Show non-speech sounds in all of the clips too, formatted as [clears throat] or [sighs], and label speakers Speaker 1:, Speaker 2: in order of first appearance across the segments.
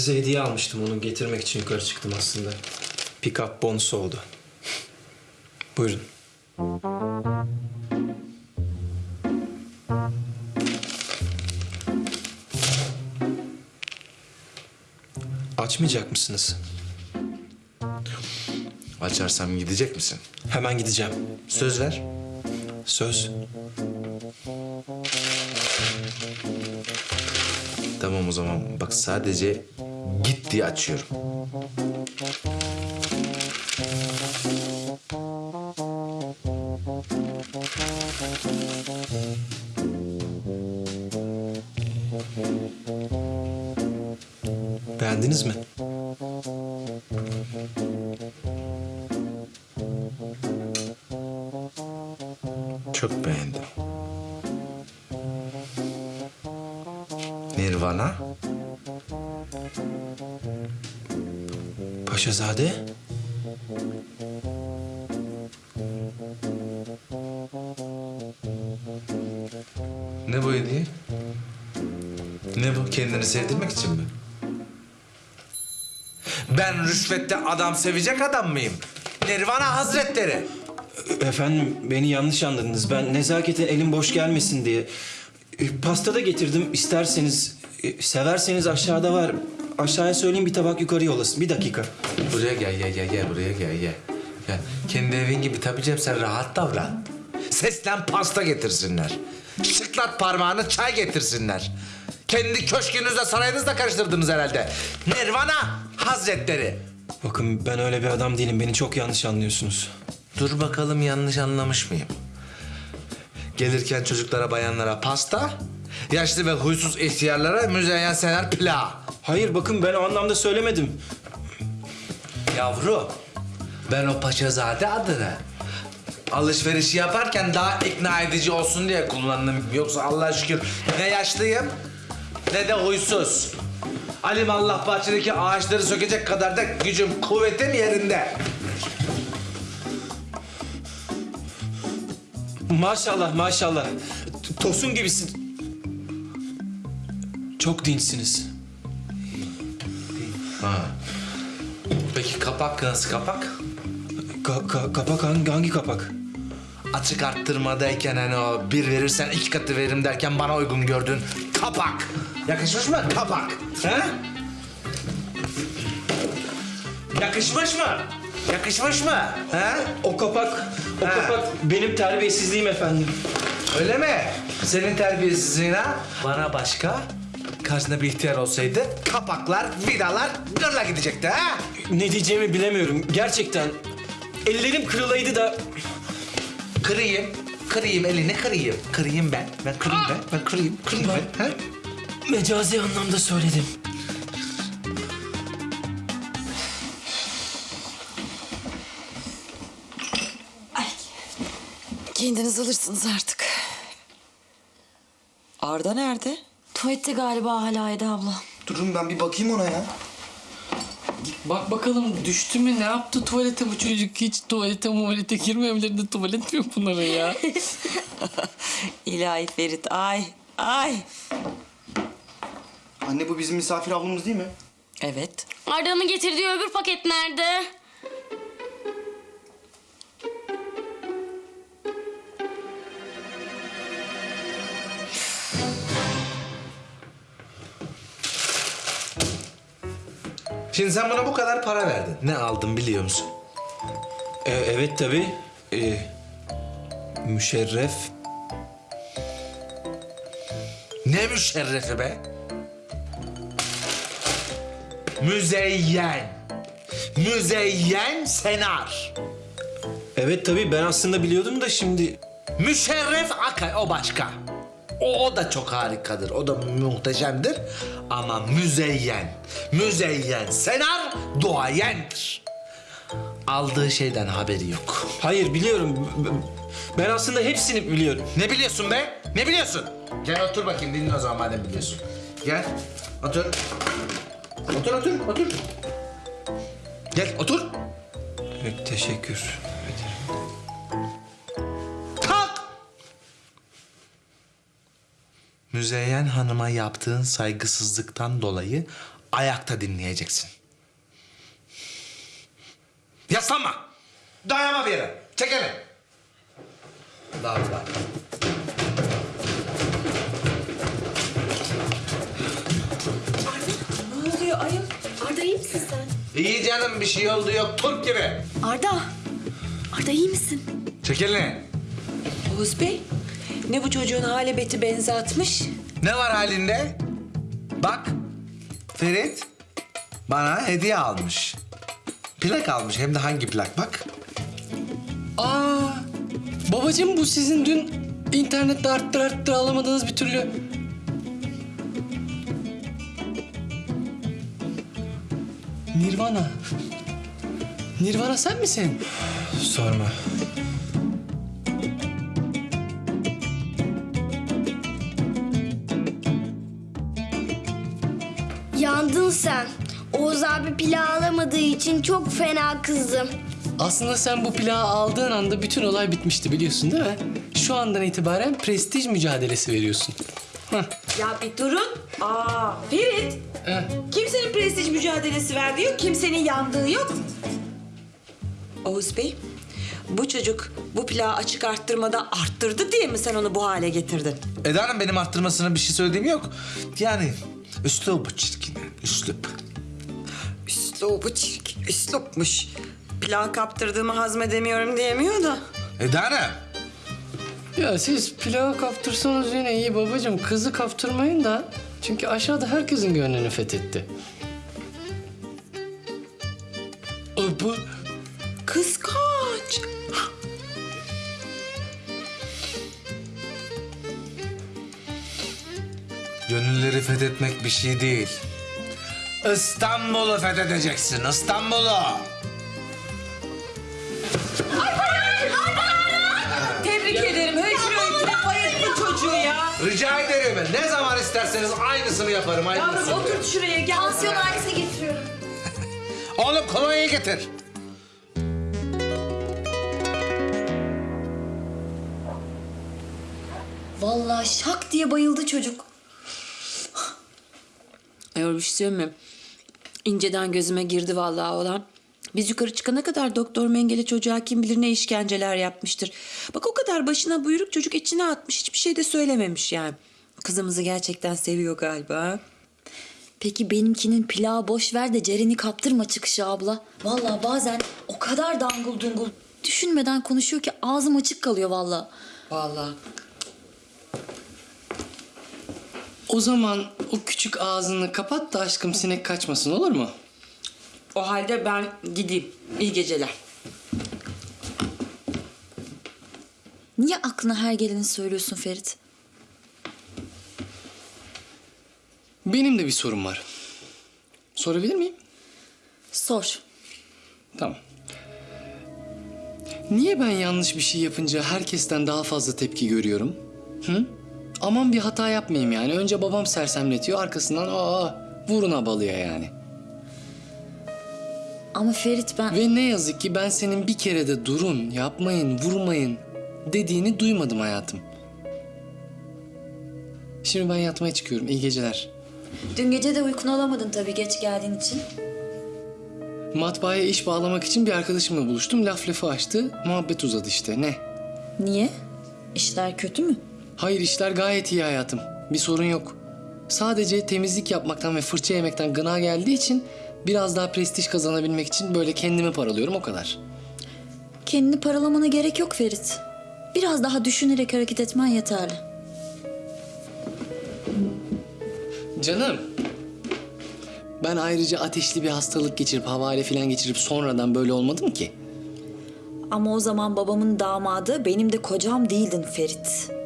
Speaker 1: Size hediye almıştım onu getirmek için yukarı çıktım aslında. Pick-up bonus oldu. [laughs] Buyurun. Açmayacak mısınız?
Speaker 2: Açarsam gidecek misin?
Speaker 1: Hemen gideceğim.
Speaker 2: Söz ver.
Speaker 1: Söz.
Speaker 2: Tamam o zaman bak sadece diye açıyorum.
Speaker 1: Beğendiniz mi?
Speaker 2: Çok beğendim. Nirvana?
Speaker 1: Paşazade?
Speaker 2: Ne bu hediye? Ne bu? Kendini sevdirmek için mi? Ben rüşvette adam sevecek adam mıyım? Nirvana Hazretleri.
Speaker 1: Efendim beni yanlış anladınız. Ben nezaketen elim boş gelmesin diye. E, Pasta da getirdim. İsterseniz, e, severseniz aşağıda var. Aşağıya söyleyeyim bir tabak yukarı yollasın. Bir dakika.
Speaker 2: Buraya gel, gel, gel, gel. Buraya gel, gel. Gel. Kendi evin gibi tabii canım sen rahat davran. Seslen pasta getirsinler. Şıklat parmağını çay getirsinler. Kendi köşkünüzle sarayınızla karıştırdınız herhalde. Nirvana Hazretleri.
Speaker 1: Bakın ben öyle bir adam değilim. Beni çok yanlış anlıyorsunuz.
Speaker 2: Dur bakalım yanlış anlamış mıyım? Gelirken çocuklara, bayanlara pasta, yaşlı ve huysuz ihtiyarlara müzeyyen sener pilav.
Speaker 1: Hayır bakın ben o anlamda söylemedim.
Speaker 2: Yavru, ben o paşazade adını alışverişi yaparken daha ikna edici olsun diye kullandım. Yoksa Allah'a şükür ne yaşlıyım ne de huysuz. Alim Allah bahçedeki ağaçları sökecek kadar da gücüm, kuvvetim yerinde.
Speaker 1: Maşallah maşallah. T- Tosun gibisin. Çok dinçsiniz.
Speaker 2: Peki kapak nasıl kapak?
Speaker 1: Ka- ka- kapak hangi, hangi kapak?
Speaker 2: Açık arttırmadayken hani o bir verirsen iki katı veririm derken bana uygun gördün. Kapak. Yakışmış mı? Kapak. He? Yakışmış mı? Yakışmış mı? Ha?
Speaker 3: O kapak, o
Speaker 2: Ha.
Speaker 3: kapak benim terbiyesizliğim efendim.
Speaker 2: Öyle mi? Senin terbiyesizliğine bana başka karşında bir ihtiyar olsaydı kapaklar, vidalar gırla gidecekti ha?
Speaker 3: Ne diyeceğimi bilemiyorum. Gerçekten ellerim kırılaydı da
Speaker 2: Kırayım, kırayım elini kırayım. Kırayım ben, ben kırayım ben, ben kırayım, kırayım ben. Ha?
Speaker 3: mecazi anlamda söyledim.
Speaker 4: Kendiniz alırsınız artık. Arda nerede?
Speaker 5: Tuvalette galiba hala Eda abla.
Speaker 6: Durun ben bir bakayım ona ya.
Speaker 7: Bak bakalım düştü mü ne yaptı tuvalete bu çocuk hiç tuvalete muvalete girmemelerinde tuvalet mi yok ya? [laughs]
Speaker 4: İlahi Ferit ay ay.
Speaker 6: Anne bu bizim misafir ablamız değil mi?
Speaker 4: Evet.
Speaker 5: Arda'nın getirdiği öbür paket nerede?
Speaker 2: Şimdi sen buna bu kadar para verdin. Ne aldın biliyor musun?
Speaker 3: Ee, evet tabii. Ee, müşerref.
Speaker 2: Ne müşerrefi be? Müzeyyen. Müzeyyen senar.
Speaker 3: Evet tabii ben aslında biliyordum da şimdi...
Speaker 2: Müşerref Akay o başka. O, da çok harikadır. O da muhteşemdir. Ama müzeyyen, müzeyyen senar duayendir. Aldığı şeyden haberi yok.
Speaker 3: Hayır biliyorum. Ben aslında hepsini biliyorum.
Speaker 2: Ne biliyorsun be? Ne biliyorsun? Gel otur bakayım dinle o zaman madem biliyorsun. Gel otur. Otur otur otur. Gel otur.
Speaker 3: Evet, teşekkür
Speaker 2: Müzeyyen Hanım'a yaptığın saygısızlıktan dolayı ayakta dinleyeceksin. Yaslanma. Dayanma bir yere. Çek elini. Daha daha.
Speaker 4: Ne oluyor ayol?
Speaker 5: Arda iyi misin sen?
Speaker 2: İyi canım bir şey oldu yok Türk gibi.
Speaker 5: Arda. Arda iyi misin?
Speaker 2: Çek elini.
Speaker 4: Oğuz Bey ne bu çocuğun hale beti benzi atmış?
Speaker 2: Ne var halinde? Bak Ferit bana hediye almış. Plak almış hem de hangi plak bak.
Speaker 7: Aa, babacığım bu sizin dün internette arttır arttır alamadığınız bir türlü... Nirvana. Nirvana sen misin?
Speaker 3: Sorma.
Speaker 8: Yandın sen. Oğuz abi pilav alamadığı için çok fena kızdım.
Speaker 7: Aslında sen bu plağı aldığın anda bütün olay bitmişti biliyorsun değil mi? Şu andan itibaren prestij mücadelesi veriyorsun. Hah.
Speaker 4: Ya bir durun. Aa Ferit.
Speaker 7: Eh.
Speaker 4: Kimsenin prestij mücadelesi verdiği yok, kimsenin yandığı yok. Oğuz Bey, bu çocuk bu plağı açık arttırmada arttırdı diye mi sen onu bu hale getirdin?
Speaker 2: Eda Hanım benim arttırmasına bir şey söylediğim yok. Yani üslubu çirkin. Üslup.
Speaker 4: Üslubu çirkin, üslupmuş. Plağı kaptırdığımı hazmedemiyorum diyemiyor da.
Speaker 2: Eda Hanım.
Speaker 7: Ya siz pilavı kaptırsanız yine iyi babacığım. Kızı kaptırmayın da. Çünkü aşağıda herkesin gönlünü fethetti. Aa, bu
Speaker 2: Gönülleri fethetmek bir şey değil. İstanbul'u fethedeceksin. İstanbul'u.
Speaker 4: Tebrik ederim. Höykür höykür bayılttı çocuğu ya.
Speaker 2: Rica ederim. Ne zaman isterseniz aynısını yaparım.
Speaker 4: Yavrum
Speaker 2: Aynısını.
Speaker 4: otur şuraya gel.
Speaker 8: Pansiyon ailesi getiriyorum. [laughs]
Speaker 2: Oğlum kolonyayı getir.
Speaker 5: Vallahi şak diye bayıldı çocuk.
Speaker 4: Ayol bir şey mi? İnceden gözüme girdi vallahi olan. Biz yukarı çıkana kadar doktor Mengele çocuğa kim bilir ne işkenceler yapmıştır. Bak o kadar başına buyruk çocuk içine atmış. Hiçbir şey de söylememiş yani. Kızımızı gerçekten seviyor galiba.
Speaker 5: Peki benimkinin pilavı boş ver de Ceren'i kaptırma çıkışı abla. Vallahi bazen o kadar dangul dungul düşünmeden konuşuyor ki ağzım açık kalıyor vallahi.
Speaker 4: Vallahi.
Speaker 7: O zaman o küçük ağzını kapat da aşkım sinek kaçmasın olur mu?
Speaker 4: O halde ben gideyim. İyi geceler.
Speaker 5: Niye aklına her geleni söylüyorsun Ferit?
Speaker 7: Benim de bir sorum var. Sorabilir miyim?
Speaker 5: Sor.
Speaker 7: Tamam. Niye ben yanlış bir şey yapınca herkesten daha fazla tepki görüyorum? Hı? Aman bir hata yapmayayım yani. Önce babam sersemletiyor, arkasından aa vurun abalıya yani.
Speaker 5: Ama Ferit ben...
Speaker 7: Ve ne yazık ki ben senin bir kere de durun, yapmayın, vurmayın dediğini duymadım hayatım. Şimdi ben yatmaya çıkıyorum. İyi geceler.
Speaker 5: Dün gece de uykunu alamadın tabii geç geldiğin için.
Speaker 7: Matbaaya iş bağlamak için bir arkadaşımla buluştum. Laf lafı açtı. Muhabbet uzadı işte. Ne?
Speaker 5: Niye? İşler kötü mü?
Speaker 7: Hayır işler gayet iyi hayatım. Bir sorun yok. Sadece temizlik yapmaktan ve fırça yemekten gına geldiği için biraz daha prestij kazanabilmek için böyle kendimi paralıyorum o kadar.
Speaker 5: Kendini paralamana gerek yok Ferit. Biraz daha düşünerek hareket etmen yeterli.
Speaker 7: Canım. Ben ayrıca ateşli bir hastalık geçirip havale falan geçirip sonradan böyle olmadım ki.
Speaker 5: Ama o zaman babamın damadı benim de kocam değildin Ferit.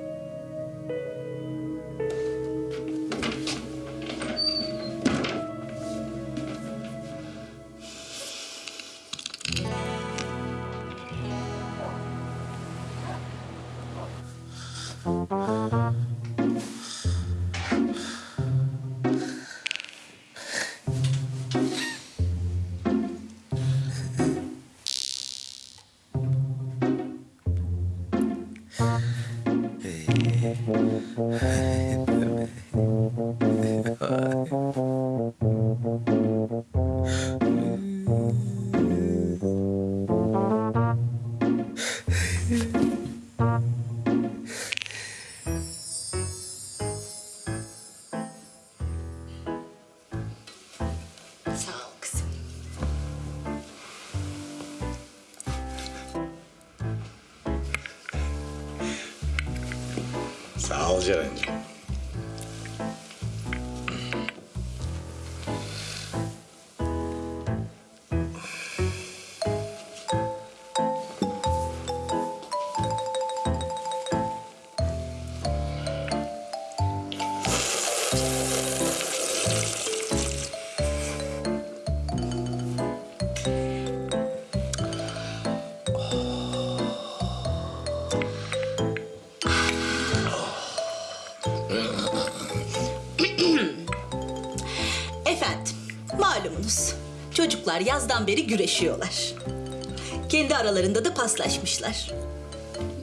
Speaker 9: Çocuklar yazdan beri güreşiyorlar. Kendi aralarında da paslaşmışlar.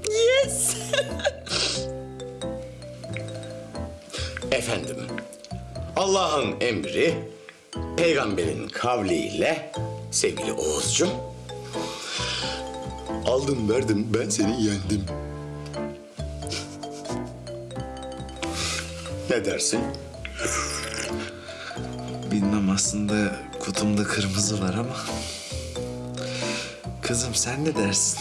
Speaker 9: Yes! [laughs]
Speaker 10: Efendim, Allah'ın emri, peygamberin kavliyle sevgili Oğuzcum. Aldım verdim ben seni yendim. [laughs] ne dersin?
Speaker 2: Bilmem aslında kutumda kırmızı var ama... Kızım sen ne dersin?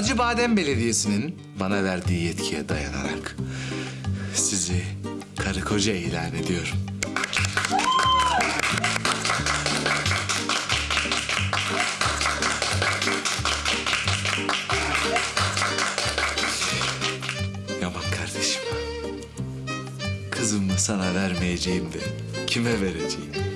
Speaker 2: Acıbadem Belediyesi'nin bana verdiği yetkiye dayanarak sizi karı koca ilan ediyorum.
Speaker 11: Yaman kardeşim, kızımı sana vermeyeceğim de kime vereceğim?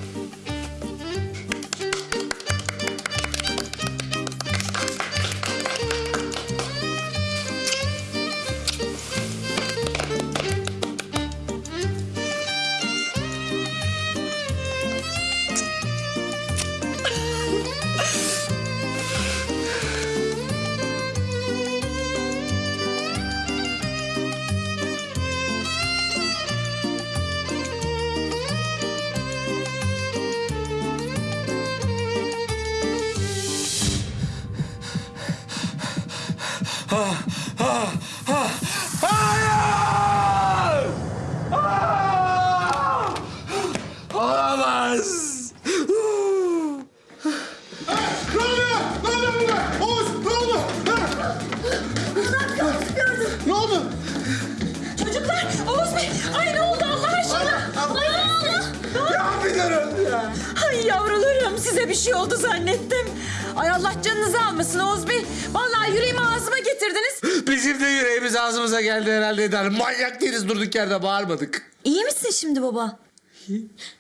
Speaker 2: Durduk yerde bağırmadık.
Speaker 5: İyi misin şimdi baba?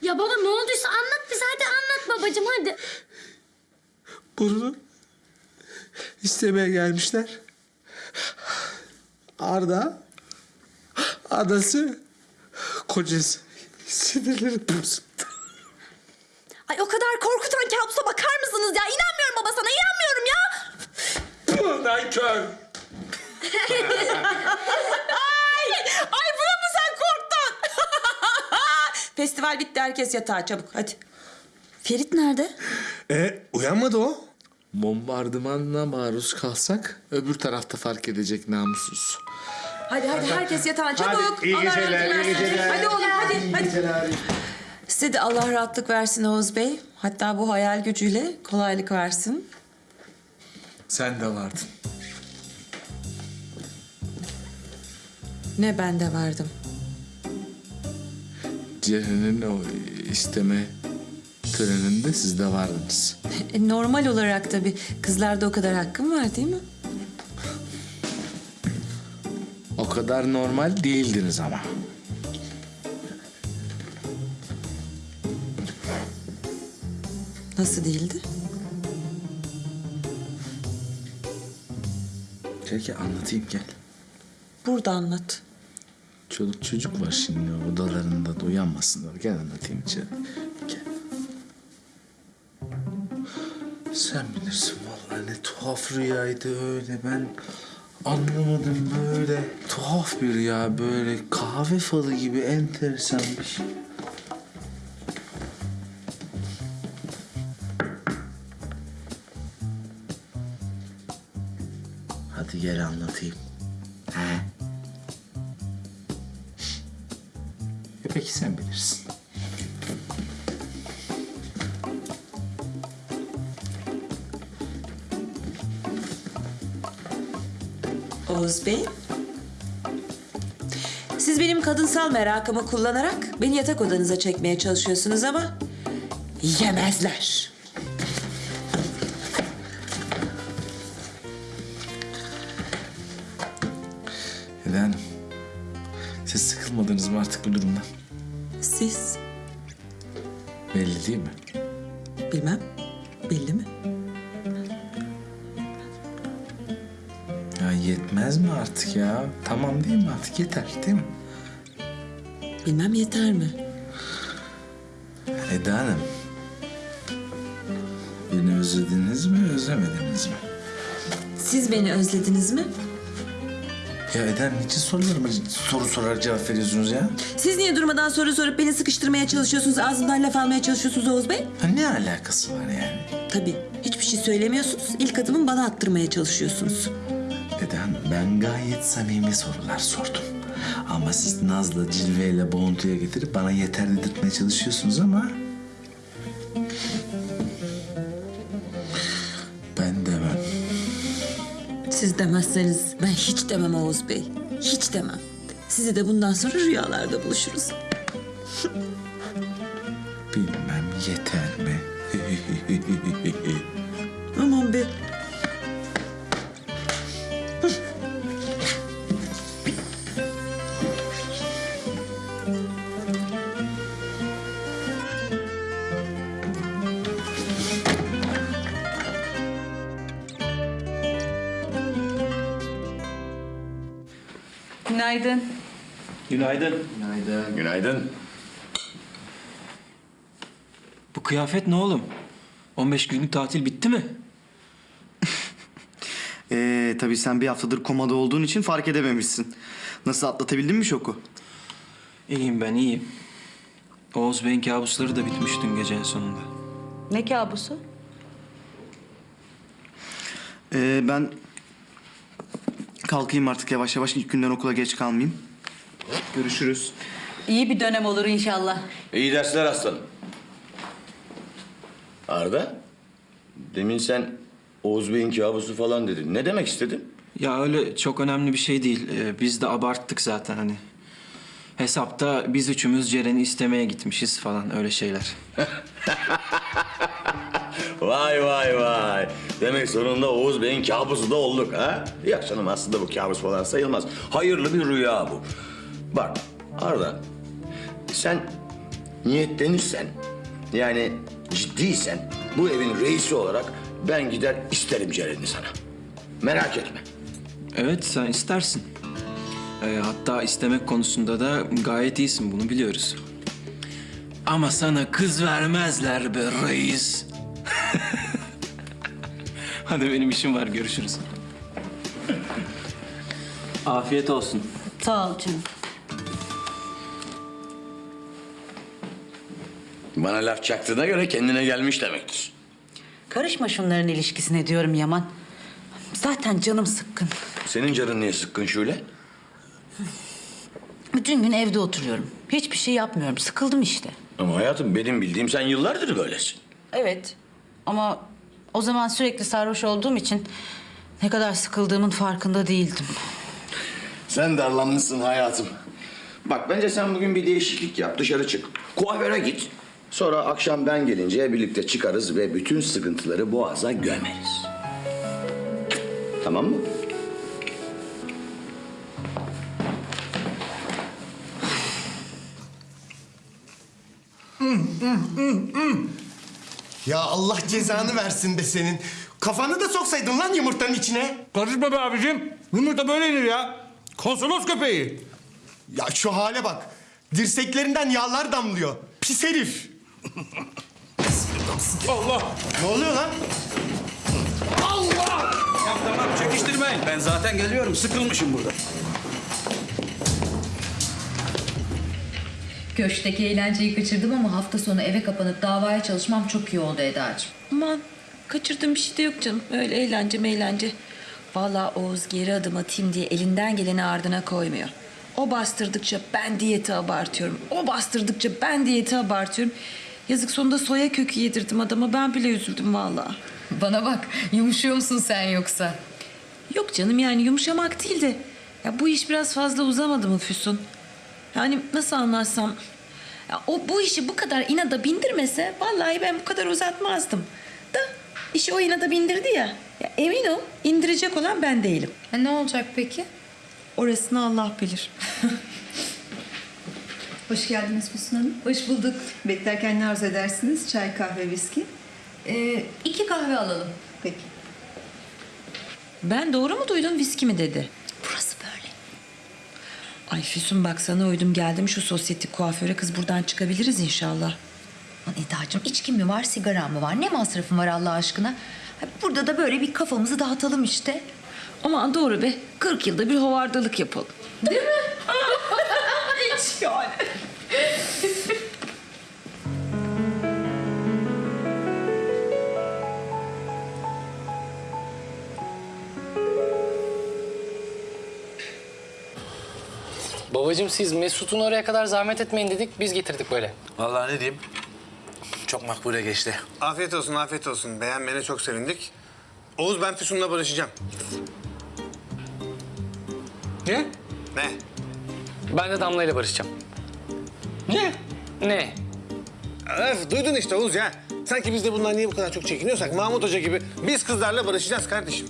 Speaker 8: Ya baba ne olduysa anlat bize hadi anlat babacığım hadi.
Speaker 2: Bunu istemeye gelmişler. Arda, adası, kocası. Sinirlerim bozuldu.
Speaker 5: Ay o kadar korkutan kabusa bakar mısınız ya? İnanmıyorum baba sana inanmıyorum ya.
Speaker 2: Bundan [laughs] kör.
Speaker 4: Ay, ay buna mı sen korktun? Festival bitti herkes yatağa çabuk hadi.
Speaker 5: Ferit nerede?
Speaker 2: E uyanmadı o. Bombardımanla maruz kalsak öbür tarafta fark edecek namussuz.
Speaker 4: Hadi hadi herkes yatağa çabuk.
Speaker 2: iyi
Speaker 4: Allah
Speaker 2: geceler, iyi geceler.
Speaker 4: Hadi oğlum hadi. hadi. Size de Allah rahatlık versin Oğuz Bey. Hatta bu hayal gücüyle kolaylık versin.
Speaker 2: Sen de vardın.
Speaker 4: Ne ben de vardım.
Speaker 2: Ceren'in o isteme töreninde siz de vardınız.
Speaker 4: E, normal olarak tabii. Kızlarda o kadar hakkım var değil mi?
Speaker 2: O kadar normal değildiniz ama.
Speaker 4: Nasıl değildi?
Speaker 2: Gel gel anlatayım gel.
Speaker 4: Burada anlat.
Speaker 2: Çoluk çocuk var şimdi odalarında da uyanmasınlar. Gel anlatayım içeri. Gel. Sen bilirsin vallahi ne tuhaf rüyaydı öyle ben anlamadım böyle tuhaf bir rüya böyle kahve falı gibi enteresan bir şey. Hadi gel anlatayım. He? Peki sen bilirsin.
Speaker 4: Oğuz Bey. Siz benim kadınsal merakımı kullanarak beni yatak odanıza çekmeye çalışıyorsunuz ama yemezler.
Speaker 2: Artık yeter değil mi?
Speaker 4: Bilmem yeter mi?
Speaker 2: Eda Hanım. Beni özlediniz mi, özlemediniz mi?
Speaker 4: Siz beni özlediniz mi?
Speaker 2: Ya Eda niçin sorularıma soru sorarak cevap veriyorsunuz ya?
Speaker 4: Siz niye durmadan soru sorup beni sıkıştırmaya çalışıyorsunuz, ağzımdan laf almaya çalışıyorsunuz Oğuz Bey?
Speaker 2: Ha, ne alakası var yani?
Speaker 4: Tabii. Hiçbir şey söylemiyorsunuz. İlk adımın bana attırmaya çalışıyorsunuz.
Speaker 2: Hanım, ben gayet samimi sorular sordum. Ama siz nazla, cilveyle boğuntuya getirip bana yeter dedirtmeye çalışıyorsunuz ama... Ben demem.
Speaker 4: Siz demezseniz ben hiç demem Oğuz Bey. Hiç demem. Sizi de bundan sonra rüyalarda buluşuruz.
Speaker 9: Günaydın.
Speaker 3: Günaydın. Bu kıyafet ne oğlum? 15 günlük tatil bitti mi? [laughs]
Speaker 6: Ee, tabii sen bir haftadır komada olduğun için fark edememişsin. Nasıl atlatabildin mi şoku?
Speaker 3: İyiyim ben iyiyim. Oğuz Bey'in kabusları da bitmiş dün gece en sonunda.
Speaker 9: Ne kabusu?
Speaker 6: Ee, ben kalkayım artık yavaş yavaş ilk günden okula geç kalmayayım. Görüşürüz.
Speaker 9: İyi bir dönem olur inşallah.
Speaker 10: İyi dersler aslanım. Arda, demin sen Oğuz Bey'in kabusu falan dedin. Ne demek istedin?
Speaker 3: Ya öyle çok önemli bir şey değil. Ee, biz de abarttık zaten hani. Hesapta biz üçümüz Ceren'i istemeye gitmişiz falan öyle şeyler. [laughs]
Speaker 10: Vay vay vay. Demek sonunda Oğuz Bey'in kabusu da olduk ha? Yok canım aslında bu kabus falan sayılmaz. Hayırlı bir rüya bu. Bak Arda, sen niyetlenirsen, yani ciddiysen bu evin reisi olarak ben gider isterim Ceren'i sana. Merak etme.
Speaker 3: Evet sen istersin. Ee, hatta istemek konusunda da gayet iyisin bunu biliyoruz. Ama sana kız vermezler be reis. [laughs] Hadi benim işim var görüşürüz. Afiyet olsun.
Speaker 9: Sağ ol canım.
Speaker 10: Bana laf çaktığına göre kendine gelmiş demektir.
Speaker 9: Karışma şunların ilişkisine diyorum Yaman. Zaten canım sıkkın.
Speaker 10: Senin canın niye sıkkın şöyle?
Speaker 9: Bütün gün evde oturuyorum. Hiçbir şey yapmıyorum. Sıkıldım işte.
Speaker 10: Ama hayatım benim bildiğim sen yıllardır böylesin.
Speaker 9: Evet. Ama o zaman sürekli sarhoş olduğum için ne kadar sıkıldığımın farkında değildim.
Speaker 10: Sen darlanmışsın hayatım. Bak bence sen bugün bir değişiklik yap. Dışarı çık. Kuaföre git. Sonra akşam ben gelince birlikte çıkarız ve bütün sıkıntıları boğaza gömeriz. Tamam mı?
Speaker 12: Ya Allah cezanı versin be senin. Kafanı da soksaydın lan yumurtanın içine.
Speaker 13: Karışma be abicim. Yumurta böyle yenir ya. Konsolos köpeği.
Speaker 12: Ya şu hale bak. Dirseklerinden yağlar damlıyor. Pis herif.
Speaker 13: Allah.
Speaker 12: Ne oluyor lan?
Speaker 13: Allah! Ya tamam çekiştirmeyin. Ben zaten geliyorum. Sıkılmışım burada.
Speaker 5: Köşkteki eğlenceyi kaçırdım ama hafta sonu eve kapanıp davaya çalışmam çok iyi oldu Eda'cığım.
Speaker 4: Aman kaçırdığım bir şey de yok canım. Öyle eğlence meğlence. Vallahi Oğuz geri adım atayım diye elinden geleni ardına koymuyor. O bastırdıkça ben diyeti abartıyorum. O bastırdıkça ben diyeti abartıyorum. Yazık sonunda soya kökü yedirdim adama. Ben bile üzüldüm vallahi.
Speaker 5: Bana bak yumuşuyor musun sen yoksa?
Speaker 4: Yok canım yani yumuşamak değil de... Ya bu iş biraz fazla uzamadı mı Füsun? Yani nasıl anlatsam... Ya o bu işi bu kadar inada bindirmese... Vallahi ben bu kadar uzatmazdım. Da işi o inada bindirdi ya. ya emin ol indirecek olan ben değilim.
Speaker 5: Ha, ne olacak peki?
Speaker 4: Orasını Allah bilir. [laughs]
Speaker 14: Hoş geldiniz Füsun Hanım.
Speaker 5: Hoş bulduk.
Speaker 14: Beklerken ne arzu edersiniz? Çay, kahve, viski?
Speaker 5: Ee, iki kahve alalım.
Speaker 14: Peki.
Speaker 4: Ben doğru mu duydum viski mi dedi?
Speaker 5: Burası böyle.
Speaker 4: Ay Füsun bak sana uydum geldim şu sosyetik kuaföre kız buradan çıkabiliriz inşallah.
Speaker 5: Lan Eda'cığım içki mi var sigara mı var? Ne masrafın var Allah aşkına? Burada da böyle bir kafamızı dağıtalım işte.
Speaker 4: Aman doğru be 40 yılda bir hovardalık yapalım.
Speaker 5: Değil mi? [laughs] Hiç yani.
Speaker 7: Babacığım siz Mesut'un oraya kadar zahmet etmeyin dedik. Biz getirdik böyle.
Speaker 2: Vallahi ne diyeyim? Çok makbule geçti.
Speaker 12: Afiyet olsun, afiyet olsun. Beğenmene çok sevindik. Oğuz ben Füsun'la barışacağım.
Speaker 7: Ne?
Speaker 12: Ne?
Speaker 7: Ben de Damla ile barışacağım.
Speaker 12: Ne?
Speaker 7: Ne?
Speaker 12: Öf, duydun işte Oğuz ya. Sanki biz de bundan niye bu kadar çok çekiniyorsak Mahmut Hoca gibi biz kızlarla barışacağız kardeşim.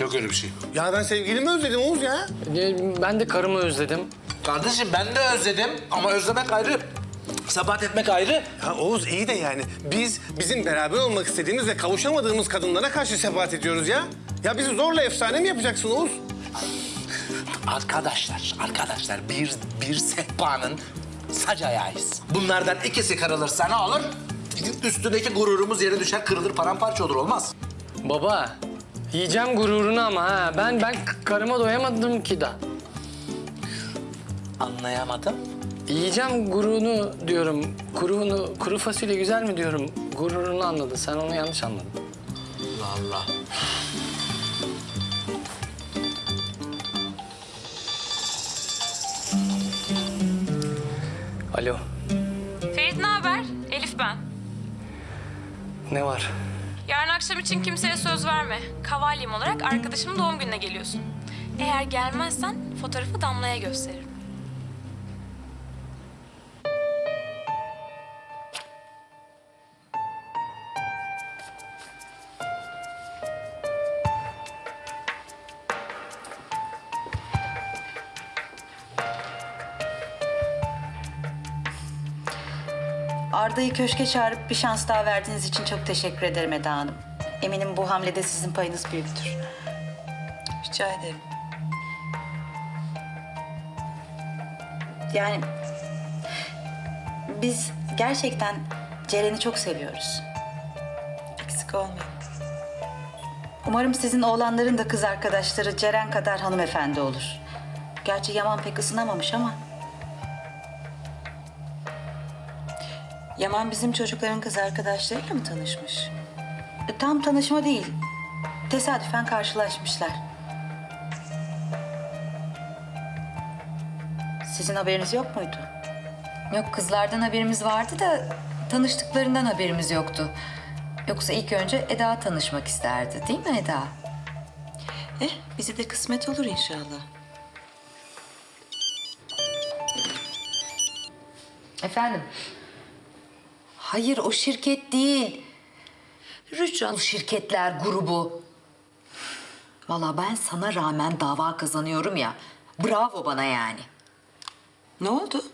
Speaker 2: Yok öyle bir şey.
Speaker 12: Ya ben sevgilimi özledim Oğuz ya.
Speaker 7: Ee, Ben de karımı özledim.
Speaker 2: Kardeşim ben de özledim ama özlemek ayrı. Sabat etmek ayrı.
Speaker 12: Ya Oğuz iyi de yani biz bizim beraber olmak istediğimiz ve kavuşamadığımız kadınlara karşı sebat ediyoruz ya. Ya bizi zorla efsane mi yapacaksın Oğuz?
Speaker 15: Arkadaşlar, arkadaşlar bir, bir sehpanın sac ayağıyız. Bunlardan ikisi kırılırsa ne olur? Üstündeki gururumuz yere düşer, kırılır, paramparça olur olmaz.
Speaker 7: Baba, yiyeceğim gururunu ama ha. Ben ben karıma doyamadım ki da.
Speaker 15: Anlayamadım.
Speaker 7: Yiyeceğim gururunu diyorum. Kuruğunu, kuru fasulye güzel mi diyorum. Gururunu anladın. Sen onu yanlış anladın.
Speaker 15: Allah Allah.
Speaker 7: Alo,
Speaker 16: Ferit ne haber? Elif ben.
Speaker 7: ne var?
Speaker 16: Yarın akşam için kimseye söz verme. Kavalyem olarak arkadaşımın doğum gününe geliyorsun. Eğer gelmezsen fotoğrafı Damla'ya gösteririm.
Speaker 4: Arda'yı köşke çağırıp bir şans daha verdiğiniz için çok teşekkür ederim Eda Hanım. Eminim bu hamlede sizin payınız büyüktür. Rica ederim. Yani biz gerçekten Ceren'i çok seviyoruz. Eksik olmayın. Umarım sizin oğlanların da kız arkadaşları Ceren kadar hanımefendi olur. Gerçi Yaman pek ısınamamış ama. Yaman bizim çocukların kız arkadaşlarıyla mı tanışmış? E, tam tanışma değil. Tesadüfen karşılaşmışlar. Sizin haberiniz yok muydu?
Speaker 9: Yok kızlardan haberimiz vardı da tanıştıklarından haberimiz yoktu. Yoksa ilk önce Eda tanışmak isterdi değil mi Eda?
Speaker 4: Eh, bize de kısmet olur inşallah.
Speaker 9: Efendim? Hayır o şirket değil. Rüçhan Şirketler Grubu. Vallahi ben sana rağmen dava kazanıyorum ya. Bravo bana yani.
Speaker 4: Ne oldu?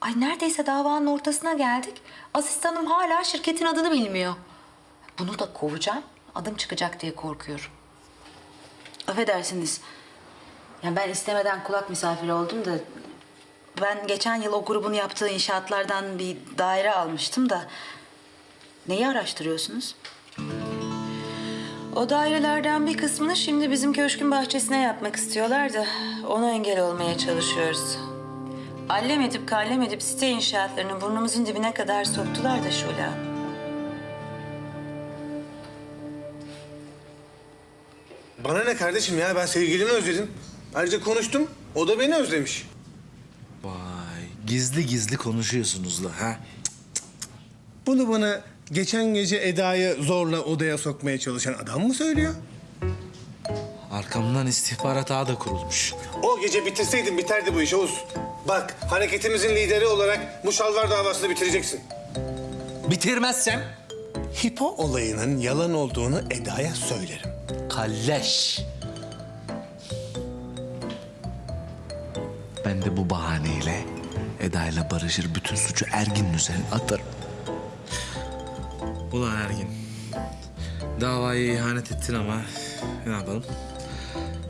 Speaker 9: Ay neredeyse davanın ortasına geldik. Asistanım hala şirketin adını bilmiyor. Bunu da kovacağım. Adım çıkacak diye korkuyorum.
Speaker 4: Affedersiniz. Yani ben istemeden kulak misafiri oldum da... Ben geçen yıl o grubun yaptığı inşaatlardan bir daire almıştım da... Neyi araştırıyorsunuz? O dairelerden bir kısmını şimdi bizim köşkün bahçesine yapmak istiyorlar da... Ona engel olmaya çalışıyoruz. Allem edip kallem edip site inşaatlarını burnumuzun dibine kadar soktular da Hanım.
Speaker 12: Bana ne kardeşim ya ben sevgilimi özledim. Ayrıca konuştum o da beni özlemiş.
Speaker 2: Gizli gizli konuşuyorsunuz la ha?
Speaker 12: Bunu bana geçen gece Eda'yı zorla odaya sokmaya çalışan adam mı söylüyor?
Speaker 2: Arkamdan istihbarat ağı da kurulmuş.
Speaker 12: O gece bitirseydin biterdi bu iş Oğuz. Bak hareketimizin lideri olarak bu şalvar davasını bitireceksin.
Speaker 2: Bitirmezsem?
Speaker 12: Hipo olayının yalan olduğunu Eda'ya söylerim.
Speaker 2: Kalleş. Ben de bu bahaneyle Eda'yla barışır bütün suçu Ergin'in üzerine atarım. Ulan Ergin. Davaya ihanet ettin ama ne yapalım?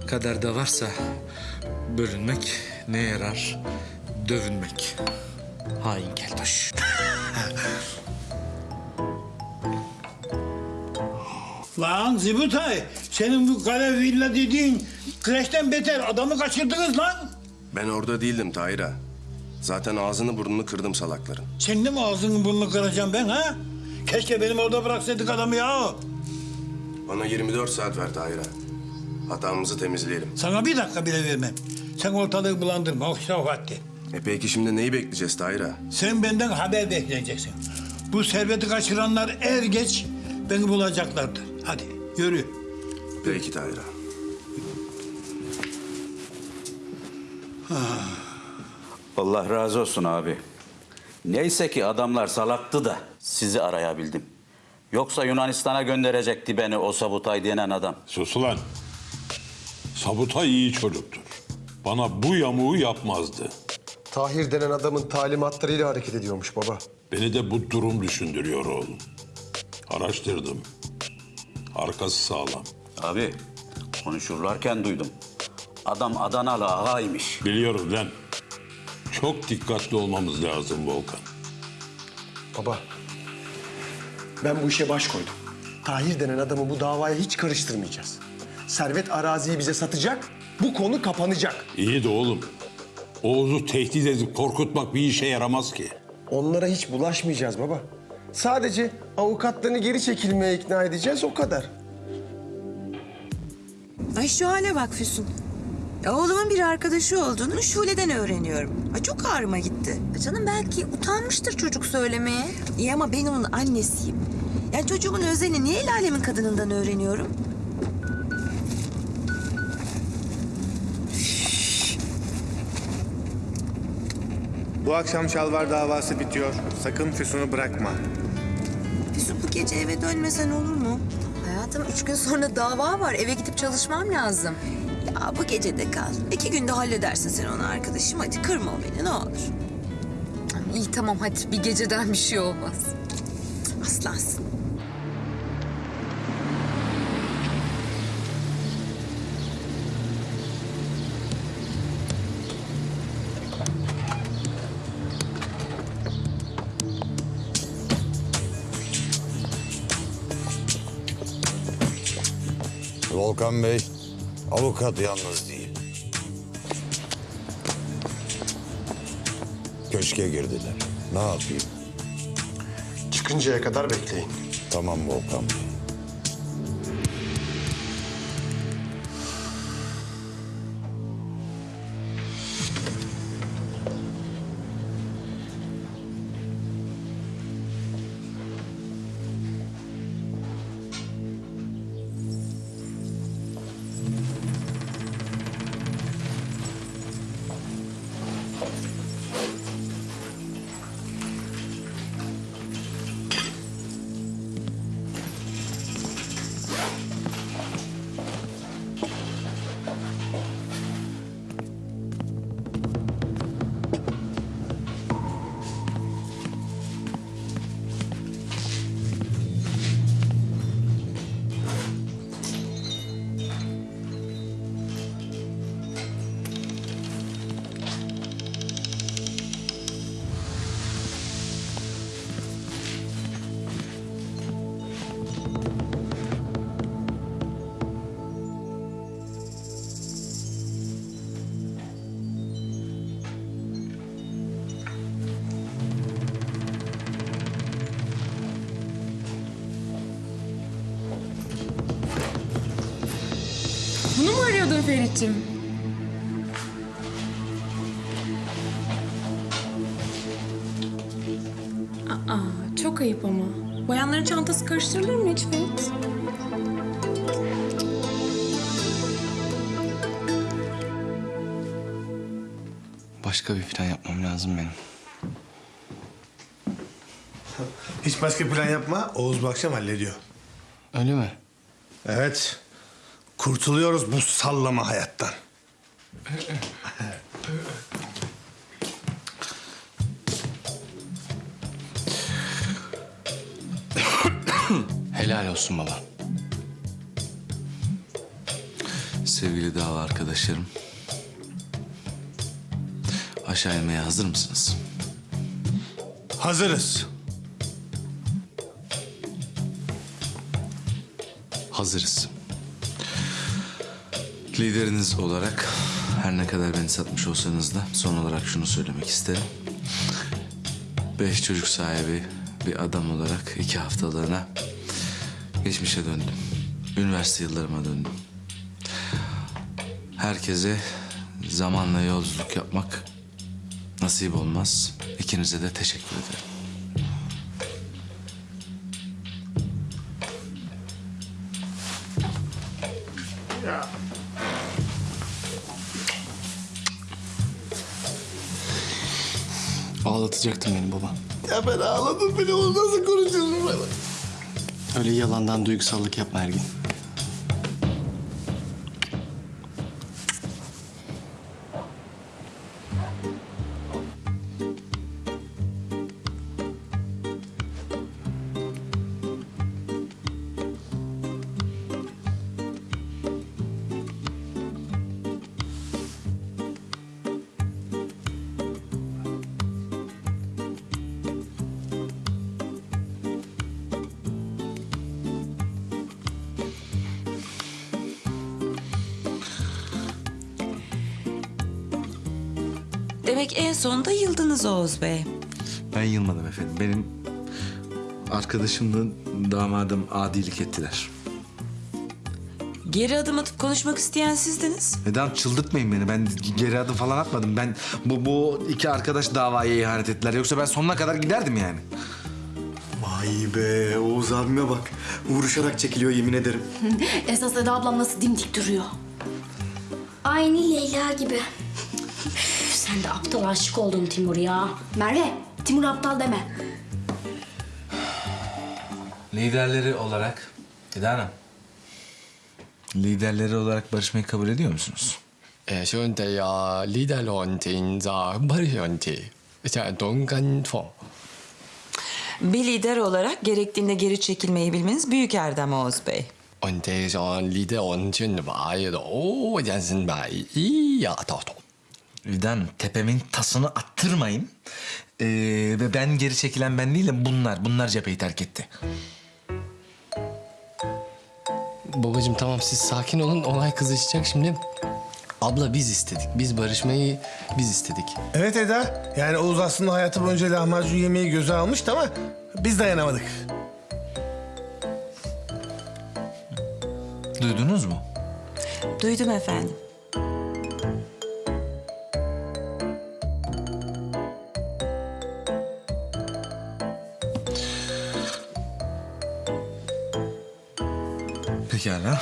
Speaker 2: Kaderde varsa bölünmek ne yarar? Dövünmek. Hain keltoş. [laughs]
Speaker 13: Lan Zibutay, senin bu kare villa dediğin kreşten beter adamı kaçırdınız lan.
Speaker 17: Ben orada değildim Tahir'a. Zaten ağzını burnunu kırdım salakların.
Speaker 13: Senin de mi ağzını burnunu kıracağım ben ha? Keşke benim orada bıraksaydık adamı ya.
Speaker 17: Bana 24 saat ver Tahir'a. Hatamızı temizleyelim.
Speaker 13: Sana bir dakika bile vermem. Sen ortalığı bulandırma, o vakti.
Speaker 17: E peki şimdi neyi bekleyeceğiz Tahir'a?
Speaker 13: Sen benden haber bekleyeceksin. Bu serveti kaçıranlar er geç beni bulacaklardır. Hadi yürü.
Speaker 17: Peki Tahir'a.
Speaker 18: Allah razı olsun abi. Neyse ki adamlar salaktı da sizi arayabildim. Yoksa Yunanistan'a gönderecekti beni o Sabutay denen adam.
Speaker 19: Sus ulan. Sabutay iyi çocuktur. Bana bu yamuğu yapmazdı.
Speaker 20: Tahir denen adamın talimatlarıyla hareket ediyormuş baba.
Speaker 19: Beni de bu durum düşündürüyor oğlum. Araştırdım. Arkası sağlam.
Speaker 18: Abi konuşurlarken duydum. Adam Adanalı ağaymış.
Speaker 19: Biliyorum lan. Çok dikkatli olmamız lazım Volkan.
Speaker 12: Baba, ben bu işe baş koydum. Tahir denen adamı bu davaya hiç karıştırmayacağız. Servet araziyi bize satacak, bu konu kapanacak.
Speaker 19: İyi de oğlum. Oğuz'u tehdit edip korkutmak bir işe yaramaz ki.
Speaker 12: Onlara hiç bulaşmayacağız baba. Sadece avukatlarını geri çekilmeye ikna edeceğiz o kadar.
Speaker 4: Ay şu hale bak Füsun. Ya oğlumun bir arkadaşı olduğunu Şule'den öğreniyorum. Ay çok ağrıma gitti. Ya canım belki utanmıştır çocuk söylemeye. İyi ama ben onun annesiyim. Yani çocuğumun özelini niye el alemin kadınından öğreniyorum?
Speaker 21: Bu akşam şalvar davası bitiyor. Sakın Füsun'u bırakma.
Speaker 4: Füsun bu gece eve dönmesen olur mu? Hayatım üç gün sonra dava var. Eve gidip çalışmam lazım. Ya bu gece de kal. İki günde halledersin sen onu arkadaşım. Hadi kırma beni ne olur.
Speaker 16: İyi tamam hadi bir geceden bir şey olmaz.
Speaker 4: Aslansın.
Speaker 10: Volkan Bey, avukat yalnız değil. Köşke girdiler. Ne yapayım?
Speaker 12: Çıkıncaya kadar bekleyin.
Speaker 10: Tamam Volkan Bey.
Speaker 16: Ferit'ciğim? Aa, çok ayıp ama. Bayanların çantası karıştırılır mı hiç Ferit?
Speaker 2: Başka bir plan yapmam lazım benim.
Speaker 21: Hiç başka plan yapma. Oğuz bu akşam hallediyor.
Speaker 2: Öyle mi?
Speaker 21: Evet. Kurtuluyoruz bu sallama hayattan.
Speaker 2: Helal olsun baba. Sevgili dava arkadaşlarım. Aşağı inmeye hazır mısınız?
Speaker 21: Hazırız.
Speaker 2: Hazırız. Lideriniz olarak her ne kadar beni satmış olsanız da son olarak şunu söylemek isterim. Beş çocuk sahibi bir adam olarak iki haftalığına geçmişe döndüm. Üniversite yıllarıma döndüm. Herkese zamanla yolculuk yapmak nasip olmaz. İkinize de teşekkür ederim.
Speaker 7: Ağlatacaktın beni baba.
Speaker 21: Ya ben ağladım beni. Onu nasıl konuşuyorsun bana?
Speaker 7: Öyle yalandan duygusallık yapma Ergin.
Speaker 4: Yıldınız Oğuz Bey.
Speaker 2: Ben yılmadım efendim. Benim arkadaşımla damadım adilik ettiler.
Speaker 4: Geri adım atıp konuşmak isteyen sizdiniz.
Speaker 2: Neden çıldırtmayın beni. Ben geri adım falan atmadım. Ben bu, bu iki arkadaş davaya ihanet ettiler. Yoksa ben sonuna kadar giderdim yani.
Speaker 6: Vay be Oğuz abime bak. Vuruşarak çekiliyor yemin ederim. [laughs]
Speaker 22: Esas Eda ablam nasıl dimdik duruyor. Aynı Leyla gibi. Sen de aptal aşık oldun Timur ya. Merve, Timur aptal deme.
Speaker 2: Liderleri olarak Eda Hanım. Liderleri olarak barışmayı kabul ediyor musunuz?
Speaker 7: E, şimdi ya lider yöntemde barış yöntemi. İşte Donggan
Speaker 4: Bir lider olarak gerektiğinde geri çekilmeyi bilmeniz büyük erdem Oğuz Bey.
Speaker 7: 问题上，你的完全白的，我真是白一呀，到头。 도도
Speaker 2: Eda Hanım tepemin tasını attırmayın. Ee, ve ben geri çekilen ben değilim bunlar. Bunlar cepheyi terk etti.
Speaker 7: Babacığım tamam siz sakin olun olay kızışacak şimdi. Abla biz istedik. Biz barışmayı biz istedik.
Speaker 12: Evet Eda. Yani Oğuz aslında hayatı boyunca lahmacun yemeği göze almıştı ama biz dayanamadık.
Speaker 2: Duydunuz mu?
Speaker 4: Duydum efendim.
Speaker 2: Pekala.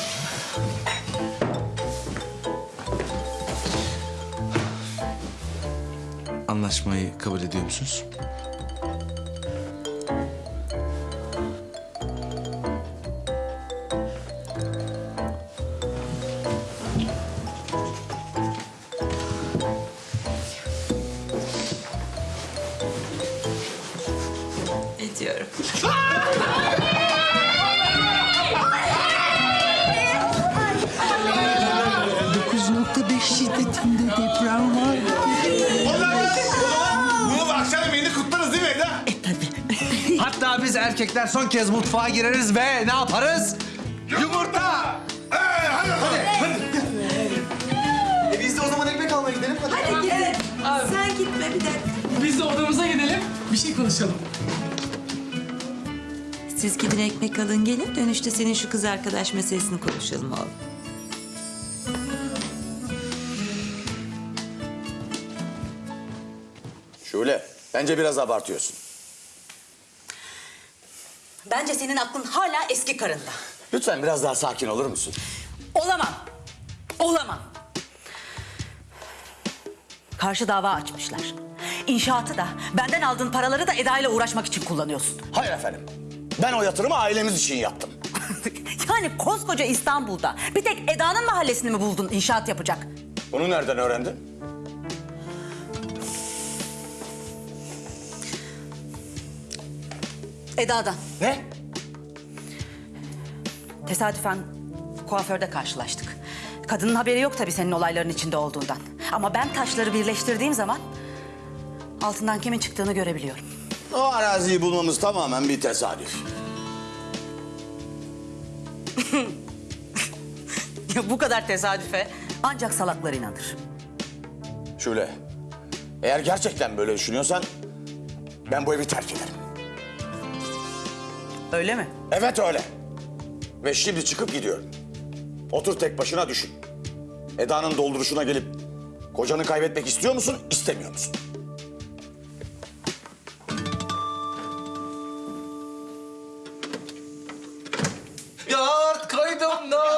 Speaker 2: Anlaşmayı kabul ediyor musunuz? Erkekler son kez mutfağa gireriz ve ne yaparız? Yumurta!
Speaker 12: hadi hadi.
Speaker 6: E biz de o zaman ekmek almaya gidelim. Hadi.
Speaker 23: Hadi gidin. Sen gitme bir dakika.
Speaker 7: Biz de odamıza gidelim. Bir şey konuşalım.
Speaker 4: Siz gidin ekmek alın gelin. Dönüşte senin şu kız arkadaş meselesini konuşalım oğlum.
Speaker 10: Şule, bence biraz abartıyorsun.
Speaker 9: Bence senin aklın hala eski karında.
Speaker 10: Lütfen biraz daha sakin olur musun?
Speaker 9: Olamam. Olamam. Karşı dava açmışlar. İnşaatı da benden aldığın paraları da Eda ile uğraşmak için kullanıyorsun.
Speaker 10: Hayır efendim. Ben o yatırımı ailemiz için yaptım. [laughs]
Speaker 9: Yani koskoca İstanbul'da bir tek Eda'nın mahallesini mi buldun inşaat yapacak?
Speaker 10: Bunu nereden öğrendin?
Speaker 9: Eda'dan.
Speaker 10: Ne?
Speaker 9: Tesadüfen kuaförde karşılaştık. Kadının haberi yok tabii senin olayların içinde olduğundan. Ama ben taşları birleştirdiğim zaman altından kimin çıktığını görebiliyorum.
Speaker 10: O araziyi bulmamız tamamen bir tesadüf. [laughs]
Speaker 9: Ya bu kadar tesadüfe ancak salaklar inanır.
Speaker 10: Şule, eğer gerçekten böyle düşünüyorsan ben bu evi terk ederim.
Speaker 9: Öyle mi?
Speaker 10: Evet öyle. Ve şimdi çıkıp gidiyorum. Otur tek başına düşün. Eda'nın dolduruşuna gelip kocanı kaybetmek istiyor musun, istemiyor musun?
Speaker 2: Yoğurt koydum dolaba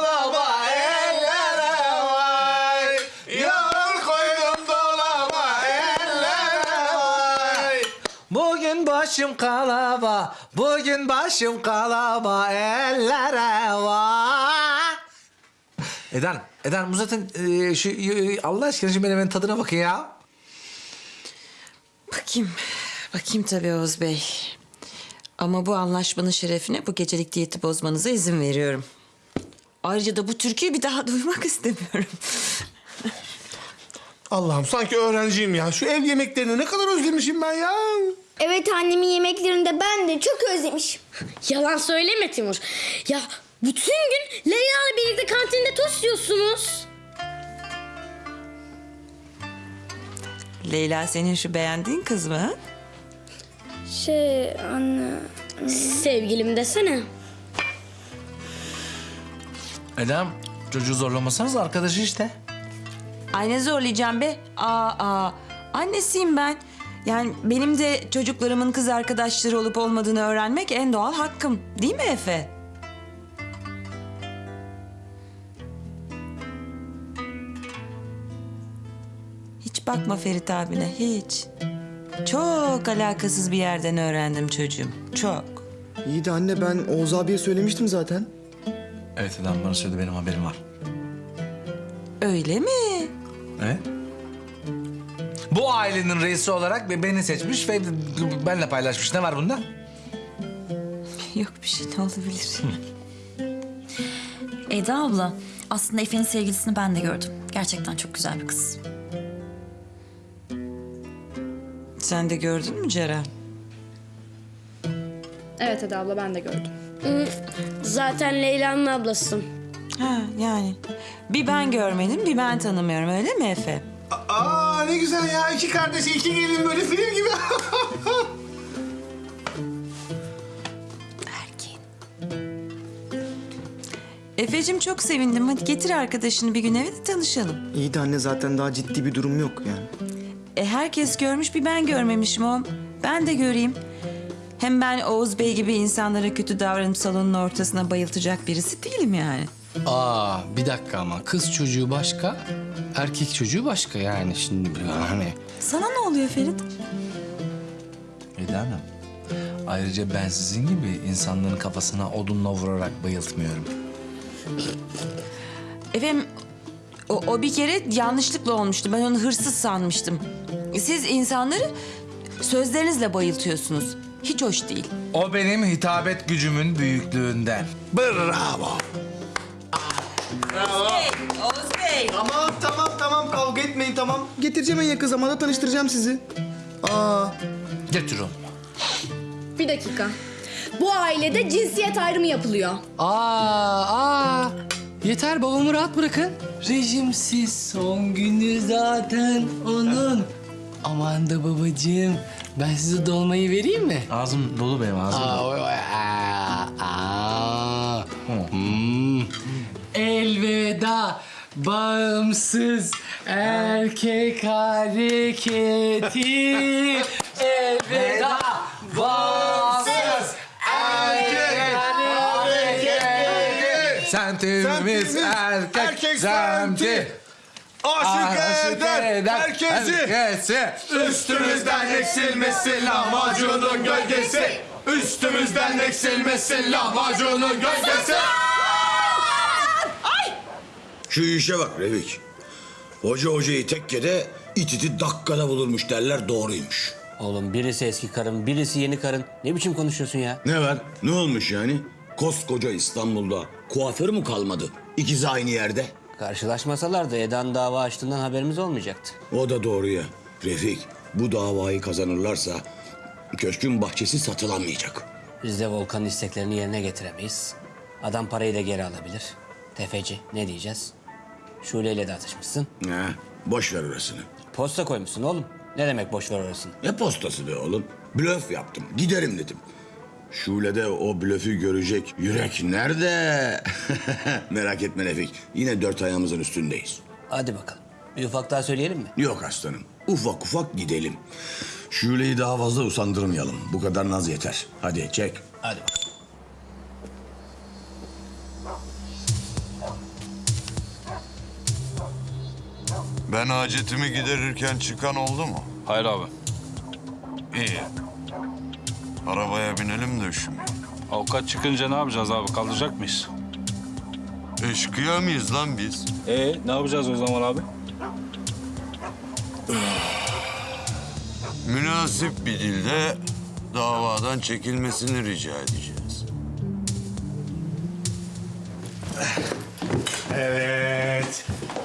Speaker 2: bugün başım kalaba ellere vay. Eden, Eden bu zaten e, şu e, Allah aşkına şu menemenin tadına bakın ya.
Speaker 4: Bakayım. Bakayım tabii Oğuz Bey. Ama bu anlaşmanın şerefine bu gecelik diyeti bozmanıza izin veriyorum. Ayrıca da bu türküyü bir daha duymak istemiyorum.
Speaker 12: Allah'ım sanki öğrenciyim ya. Şu ev yemeklerini ne kadar özlemişim ben ya.
Speaker 22: Evet annemin yemeklerini de ben de çok özlemişim. Yalan söyleme Timur. Ya bütün gün Leyla ile birlikte kantinde tost yiyorsunuz.
Speaker 4: Leyla senin şu beğendiğin kız mı?
Speaker 22: Şey anne... Sevgilim desene.
Speaker 2: Edem çocuğu zorlamasanız arkadaşı işte.
Speaker 4: Ay ne zorlayacağım be? Aa, aa. Annesiyim ben. Yani benim de çocuklarımın kız arkadaşları olup olmadığını öğrenmek en doğal hakkım. Değil mi Efe? Hiç bakma Ferit abine, hiç. Çok alakasız bir yerden öğrendim çocuğum. Çok.
Speaker 6: İyi de anne ben Oğuz abiye söylemiştim zaten.
Speaker 2: Evet Edem bana söyledi benim haberim var.
Speaker 4: Öyle mi?
Speaker 2: Evet. Bu ailenin reisi olarak be- beni seçmiş ve benle paylaşmış. Ne var bunda?
Speaker 5: Yok bir şey ne olabilir? [laughs] Eda abla aslında Efe'nin sevgilisini ben de gördüm. Gerçekten çok güzel bir kız.
Speaker 4: Sen de gördün mü Ceren?
Speaker 24: Evet Eda abla ben de gördüm.
Speaker 22: Zaten Leyla'nın ablasısın.
Speaker 4: Ha yani. Bir ben görmedim, bir ben tanımıyorum öyle mi Efe?
Speaker 12: Aa ne güzel ya. iki kardeş, iki gelin böyle film gibi.
Speaker 4: Efe'cim çok sevindim. Hadi getir arkadaşını bir gün eve de tanışalım.
Speaker 6: İyi de anne zaten daha ciddi bir durum yok yani.
Speaker 4: E herkes görmüş bir ben görmemişim o. Ben de göreyim. Hem ben Oğuz Bey gibi insanlara kötü davranıp salonun ortasına bayıltacak birisi değilim yani.
Speaker 7: Aa bir dakika ama kız çocuğu başka, erkek çocuğu başka yani şimdi yani.
Speaker 4: Sana ne oluyor Ferit?
Speaker 2: Edemem. Ayrıca ben sizin gibi insanların kafasına odunla vurarak bayıltmıyorum.
Speaker 4: Efendim o, o bir kere yanlışlıkla olmuştu. Ben onu hırsız sanmıştım. Siz insanları sözlerinizle bayıltıyorsunuz. Hiç hoş değil.
Speaker 2: O benim hitabet gücümün büyüklüğünden.
Speaker 12: Bravo.
Speaker 4: Oğuz Bey.
Speaker 6: Tamam tamam tamam kavga etmeyin tamam. Getireceğim en yakın zamanda tanıştıracağım sizi. Aa.
Speaker 2: Getir onu.
Speaker 24: Bir dakika. Bu ailede cinsiyet ayrımı yapılıyor.
Speaker 7: Aa, aa. Yeter babamı rahat bırakın. Rejimsiz son günü zaten onun. Aman da babacığım ben size dolmayı vereyim mi?
Speaker 2: Ağzım dolu benim ağzım
Speaker 7: Aa,
Speaker 2: dolu.
Speaker 7: oy, aa, aa. Hmm. Elveda bağımsız erkek hareketi. Elveda bağımsız erkek hareketi.
Speaker 2: Semtimiz erkek, semti.
Speaker 12: Aşık eder herkesi. Üstümüzden eksilmesin lahmacunun gölgesi. Üstümüzden eksilmesin lahmacunun gölgesi.
Speaker 10: Şu işe bak Revik. Hoca hocayı tekkede, it iti dakikada bulurmuş derler doğruymuş.
Speaker 25: Oğlum birisi eski karın, birisi yeni karın. Ne biçim konuşuyorsun ya?
Speaker 10: Ne var? Ne olmuş yani? Koskoca İstanbul'da kuaför mü kalmadı? İkisi aynı yerde.
Speaker 25: Karşılaşmasalardı Eda'nın dava açtığından haberimiz olmayacaktı.
Speaker 10: O da doğru ya. Refik, bu davayı kazanırlarsa köşkün bahçesi satılamayacak.
Speaker 25: Biz de Volkan'ın isteklerini yerine getiremeyiz. Adam parayı da geri alabilir. Tefeci ne diyeceğiz? Şule'yle de atışmışsın.
Speaker 10: Ha, boş ver orasını.
Speaker 25: Posta koymuşsun oğlum. Ne demek boş ver orasını?
Speaker 10: Ne postası be oğlum? Blöf yaptım. Giderim dedim. Şule'de o blöfü görecek yürek nerede? [laughs] Merak etme Refik. Yine dört ayağımızın üstündeyiz.
Speaker 25: Hadi bakalım. Bir ufak daha söyleyelim mi?
Speaker 10: Yok aslanım. Ufak ufak gidelim. Şule'yi daha fazla usandırmayalım. Bu kadar naz yeter. Hadi çek.
Speaker 25: Hadi bakalım.
Speaker 26: Ben hacetimi giderirken çıkan oldu mu?
Speaker 27: Hayır abi.
Speaker 26: İyi. Arabaya binelim de üşümeyin.
Speaker 27: Avukat çıkınca ne yapacağız abi? Kaldıracak mıyız?
Speaker 26: Eşkıya mıyız lan biz?
Speaker 27: Ee, ne yapacağız o zaman abi?
Speaker 26: Münasip bir dilde davadan çekilmesini rica edeceğiz.
Speaker 12: Evet.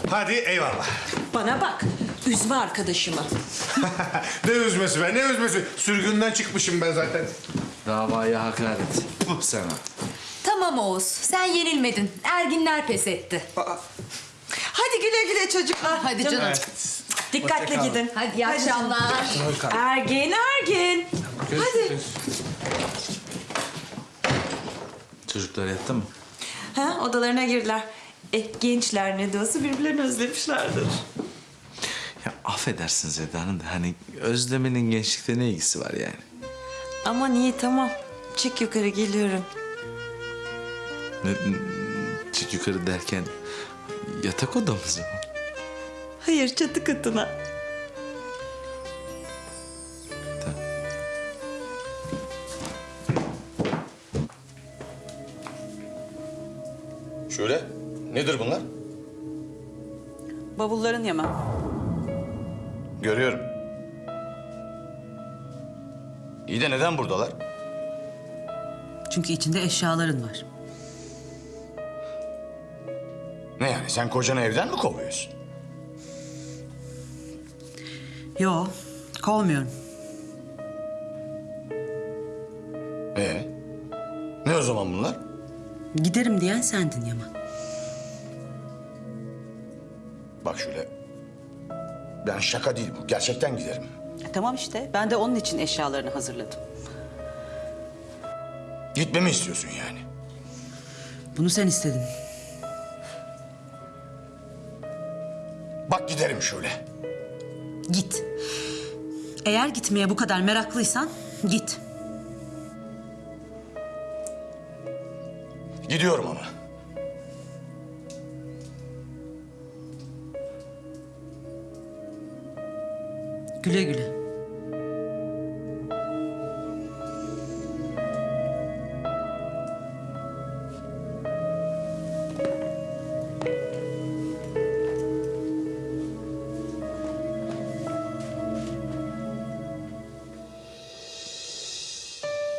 Speaker 12: Hadi eyvallah.
Speaker 4: Bana bak. Üzme arkadaşımı. [laughs]
Speaker 12: ne üzmesi be ne üzmesi. Sürgünden çıkmışım ben zaten.
Speaker 2: Davaya hakaret. Puh sana.
Speaker 5: Tamam Oğuz sen yenilmedin. Erginler pes etti.
Speaker 4: Hadi güle güle çocuklar.
Speaker 5: Hadi canım.
Speaker 23: Dikkatli
Speaker 7: Hoşça kalın.
Speaker 23: gidin.
Speaker 5: Hadi iyi akşamlar.
Speaker 23: Ergin, Ergin. Hadi.
Speaker 2: Çocuklar yattı mı?
Speaker 23: Ha, odalarına girdiler. E, gençler ne de olsa birbirlerini özlemişlerdir.
Speaker 2: Ya affedersiniz Eda Hanım da hani özlemenin gençlikte ne ilgisi var yani?
Speaker 23: Aman iyi tamam. Çık yukarı geliyorum.
Speaker 2: Ne, çık yukarı derken yatak odamıza mı?
Speaker 23: Hayır çatı katına.
Speaker 10: Şöyle. Nedir bunlar?
Speaker 9: Bavulların Yaman.
Speaker 10: Görüyorum. İyi de neden buradalar?
Speaker 9: Çünkü içinde eşyaların var.
Speaker 10: Ne yani sen kocanı evden mi kovuyorsun?
Speaker 9: Yo, kovmuyorum.
Speaker 10: Ee? Ne o zaman bunlar?
Speaker 9: Giderim diyen sendin Yaman.
Speaker 10: Bak şöyle. Ben şaka değil bu. Gerçekten giderim.
Speaker 9: E, tamam işte. Ben de onun için eşyalarını hazırladım.
Speaker 10: Gitmemi istiyorsun yani.
Speaker 9: Bunu sen istedin.
Speaker 10: Bak giderim şöyle.
Speaker 9: Git. Eğer gitmeye bu kadar meraklıysan git.
Speaker 10: Gidiyorum ama.
Speaker 9: Güle güle.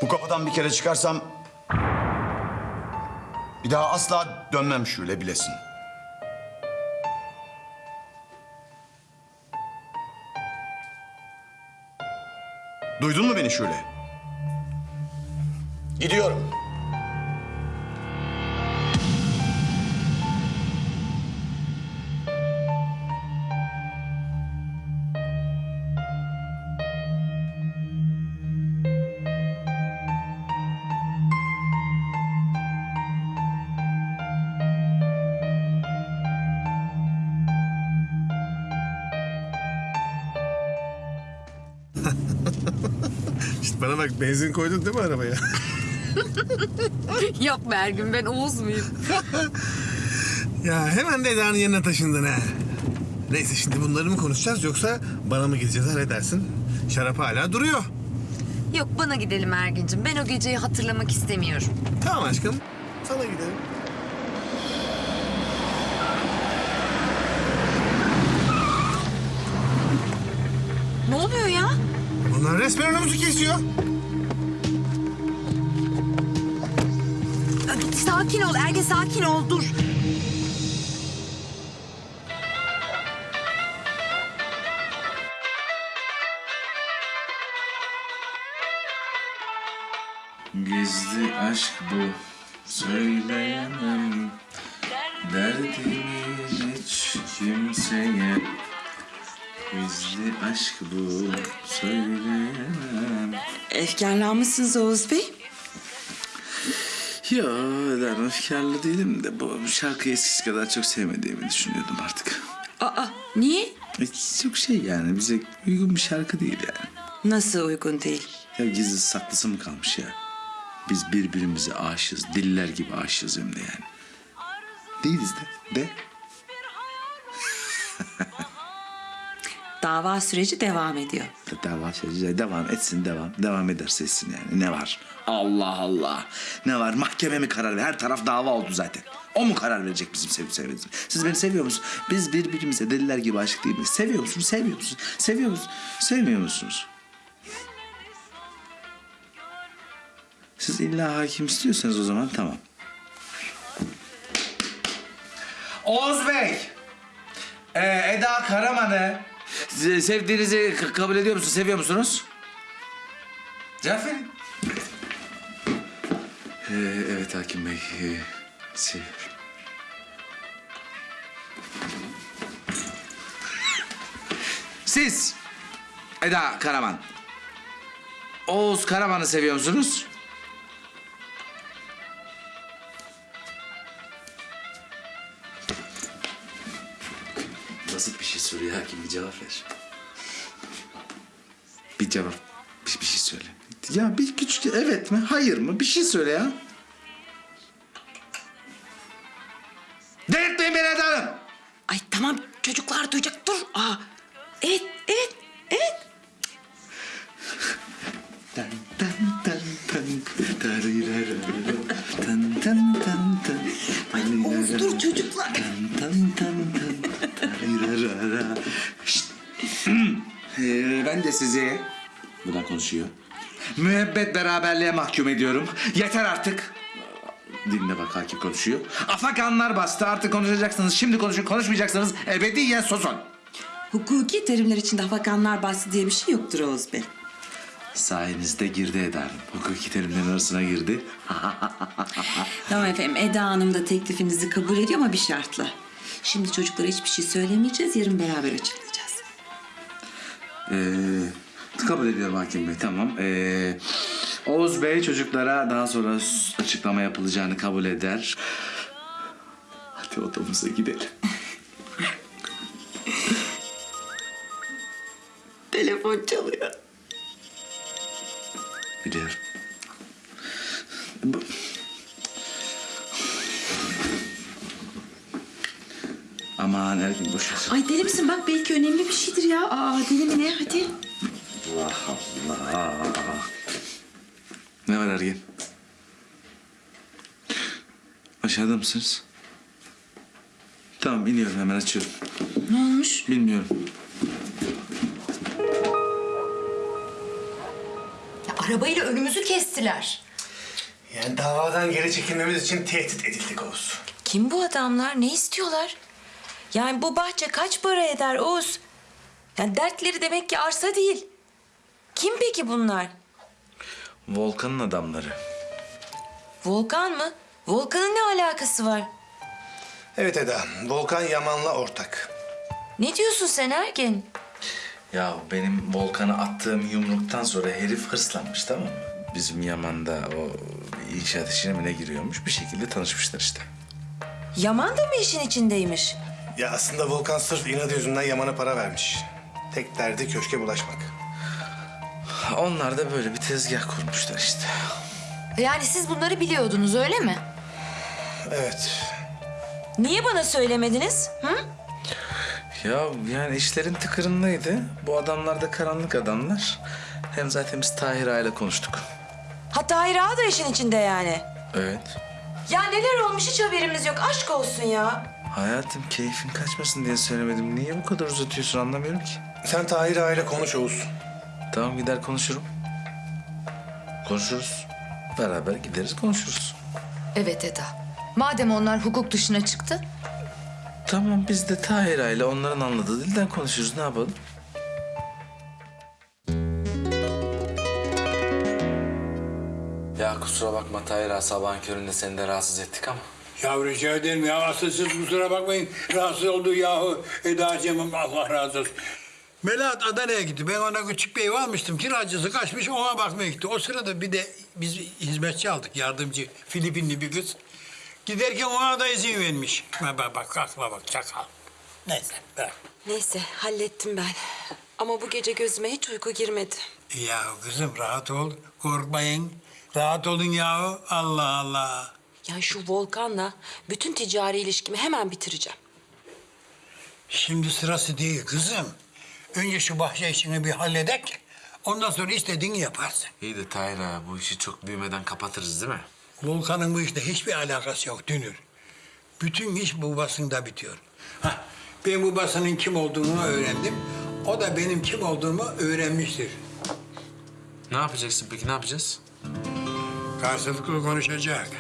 Speaker 10: Bu kapıdan bir kere çıkarsam... ...bir daha asla dönmem şöyle bilesin. Duydun mu beni şöyle? Gidiyorum.
Speaker 12: Benzin koydun değil mi arabaya? [laughs]
Speaker 23: Yok be Ergün ben Oğuz muyum? [laughs]
Speaker 12: ya hemen de Eda'nın yerine taşındın ha. Neyse şimdi bunları mı konuşacağız yoksa bana mı gideceğiz ha ne dersin? Şarap hala duruyor.
Speaker 23: Yok bana gidelim Ergin'cim. Ben o geceyi hatırlamak istemiyorum.
Speaker 12: Tamam aşkım sana gidelim.
Speaker 23: Ne oluyor ya?
Speaker 12: Onlar resmen önümüzü kesiyor.
Speaker 23: Efkarlanmışsınız Oğuz Bey.
Speaker 2: Yo ben efkarlı değilim de bu şarkıyı eskisi kadar çok sevmediğimi düşünüyordum artık.
Speaker 23: Aa niye?
Speaker 2: E, Çok şey yani bize uygun bir şarkı değil yani.
Speaker 23: Nasıl uygun değil?
Speaker 2: Ya gizli saklısı mı kalmış ya? Biz birbirimize aşığız. Diller gibi aşığız hem de yani. Değiliz de. De. [laughs]
Speaker 23: Dava süreci devam ediyor.
Speaker 2: Dava süreci devam etsin devam. Devam ederse etsin yani. Ne var? Allah Allah. Ne var? Mahkeme mi karar ver? Her taraf dava oldu zaten. O mu karar verecek bizim sevip sevmediğimizi? Siz beni seviyor musunuz? Biz birbirimize deliler gibi aşık değil miyiz? Seviyor musunuz? Sevmiyor musunuz? Seviyor musunuz? Sevmiyor musunuz? Siz illa hakim istiyorsanız o zaman tamam. Oğuz Bey. Ee, Eda Karaman'ı sevdiğinizi kabul ediyor musunuz? Seviyor musunuz? Cevap verin. Ee, evet Hakim Bey. Ee, seviyorum. Siz Eda Karaman. Oğuz Karaman'ı seviyor musunuz? Soruyor hakim bir cevap ver. Bir cevap. Bir, bir şey söyle. Ya bir küçük evet mi hayır mı bir şey söyle ya. Delirtmeyin beni Eda Hanım.
Speaker 23: Ay tamam çocuklar duyacak dur. Aa, evet evet evet.
Speaker 2: Tan tan tan tan tarirara, tan tan tan tan
Speaker 23: Oğuz dur çocuklar.
Speaker 2: tan tan tan tan. Şşt. [clears throat] Ee, ben de sizi buradan konuşuyor. Müebbet beraberliğe mahkum ediyorum. Yeter artık. Dinle bak hakim konuşuyor. Afakanlar bastı artık konuşacaksınız. Şimdi konuşun konuşmayacaksınız. Ebediyen susun.
Speaker 23: Hukuki terimler içinde hafakanlar bahsi diye bir şey yoktur Oğuz Bey.
Speaker 2: Sayenizde girdi ederim. Hukuki terimlerin arasına girdi. [laughs]
Speaker 23: Tamam efendim Eda Hanım da teklifinizi kabul ediyor ama bir şartla. Şimdi çocuklara hiçbir şey söylemeyeceğiz. Yarın beraber açıklayacağız.
Speaker 2: Ee, kabul ediyorum hakim bey tamam. Ee, Oğuz Bey çocuklara daha sonra açıklama yapılacağını kabul eder. Hadi odamıza gidelim. [laughs]
Speaker 23: Telefon çalıyor.
Speaker 2: Biliyorum. Bu- Aman Ergin boş ver.
Speaker 23: Ay deli misin? Bak belki önemli bir şeydir ya. Aa deli mi ne? Hadi.
Speaker 2: Allah Allah. Ne var Ergin? Aşağıda mısınız? Tamam iniyorum hemen açıyorum.
Speaker 23: Ne olmuş?
Speaker 2: Bilmiyorum.
Speaker 22: Arabayla önümüzü kestiler.
Speaker 12: Yani davadan geri çekilmemiz için tehdit edildik Oğuz.
Speaker 4: Kim bu adamlar? Ne istiyorlar? Yani bu bahçe kaç para eder Oğuz? Yani dertleri demek ki arsa değil. Kim peki bunlar?
Speaker 2: Volkan'ın adamları.
Speaker 4: Volkan mı? Volkan'ın ne alakası var?
Speaker 12: Evet Eda, Volkan Yaman'la ortak.
Speaker 4: Ne diyorsun sen Ergin?
Speaker 2: Ya benim Volkan'a attığım yumruktan sonra herif hırslanmış tamam mı? Bizim Yaman'da o inşaat işine mi ne giriyormuş? Bir şekilde tanışmışlar işte.
Speaker 4: Yaman da mı işin içindeymiş?
Speaker 12: Ya aslında Volkan sırf inadı yüzünden Yaman'a para vermiş. Tek derdi köşke bulaşmak.
Speaker 2: Onlar da böyle bir tezgah kurmuşlar işte.
Speaker 22: Yani siz bunları biliyordunuz öyle mi?
Speaker 12: Evet.
Speaker 4: Niye bana söylemediniz? Hı?
Speaker 2: Ya yani işlerin tıkırındaydı. Bu adamlar da karanlık adamlar. Hem zaten biz Tahir Ağa'yla konuştuk.
Speaker 4: Hatta Hayra da işin içinde yani.
Speaker 2: Evet.
Speaker 4: Ya neler olmuş hiç haberimiz yok. Aşk olsun ya.
Speaker 2: Hayatım keyfin kaçmasın diye söylemedim. Niye bu kadar uzatıyorsun anlamıyorum ki.
Speaker 12: Sen Tahir Ağa'yla konuş Oğuz.
Speaker 2: Tamam gider konuşurum. Konuşuruz. Beraber gideriz konuşuruz.
Speaker 22: Evet Eda. Madem onlar hukuk dışına çıktı.
Speaker 2: Tamam biz de Tahir Ağa'yla onların anladığı dilden konuşuruz. Ne yapalım? Ya kusura bakma Tahir Ağa sabahın köründe seni de rahatsız ettik ama.
Speaker 13: Ya rica ederim ya. Asıl siz kusura bakmayın. Rahatsız oldu yahu Eda'cığım. Allah razı olsun. Melahat Adana'ya gitti. Ben ona küçük bir ev almıştım. Kiracısı kaçmış ona bakmaya gitti. O sırada bir de biz hizmetçi aldık. Yardımcı Filipinli bir kız. Giderken ona da izin vermiş. Bak bak bak akla bak çakal. Neyse bırak.
Speaker 4: Neyse hallettim ben. Ama bu gece gözüme hiç uyku girmedi.
Speaker 13: Ya kızım rahat ol. Korkmayın. Rahat olun yahu. Allah Allah.
Speaker 4: Ya şu Volkan'la bütün ticari ilişkimi hemen bitireceğim.
Speaker 13: Şimdi sırası değil kızım. Önce şu bahçe işini bir halledek. Ondan sonra istediğini yaparsın.
Speaker 2: İyi de Tahir bu işi çok büyümeden kapatırız değil mi?
Speaker 13: Volkan'ın bu işte hiçbir alakası yok Dünür. Bütün iş babasında bitiyor. Hah, ben babasının kim olduğunu öğrendim. O da benim kim olduğumu öğrenmiştir.
Speaker 2: Ne yapacaksın peki ne yapacağız?
Speaker 13: Karşılıklı konuşacak.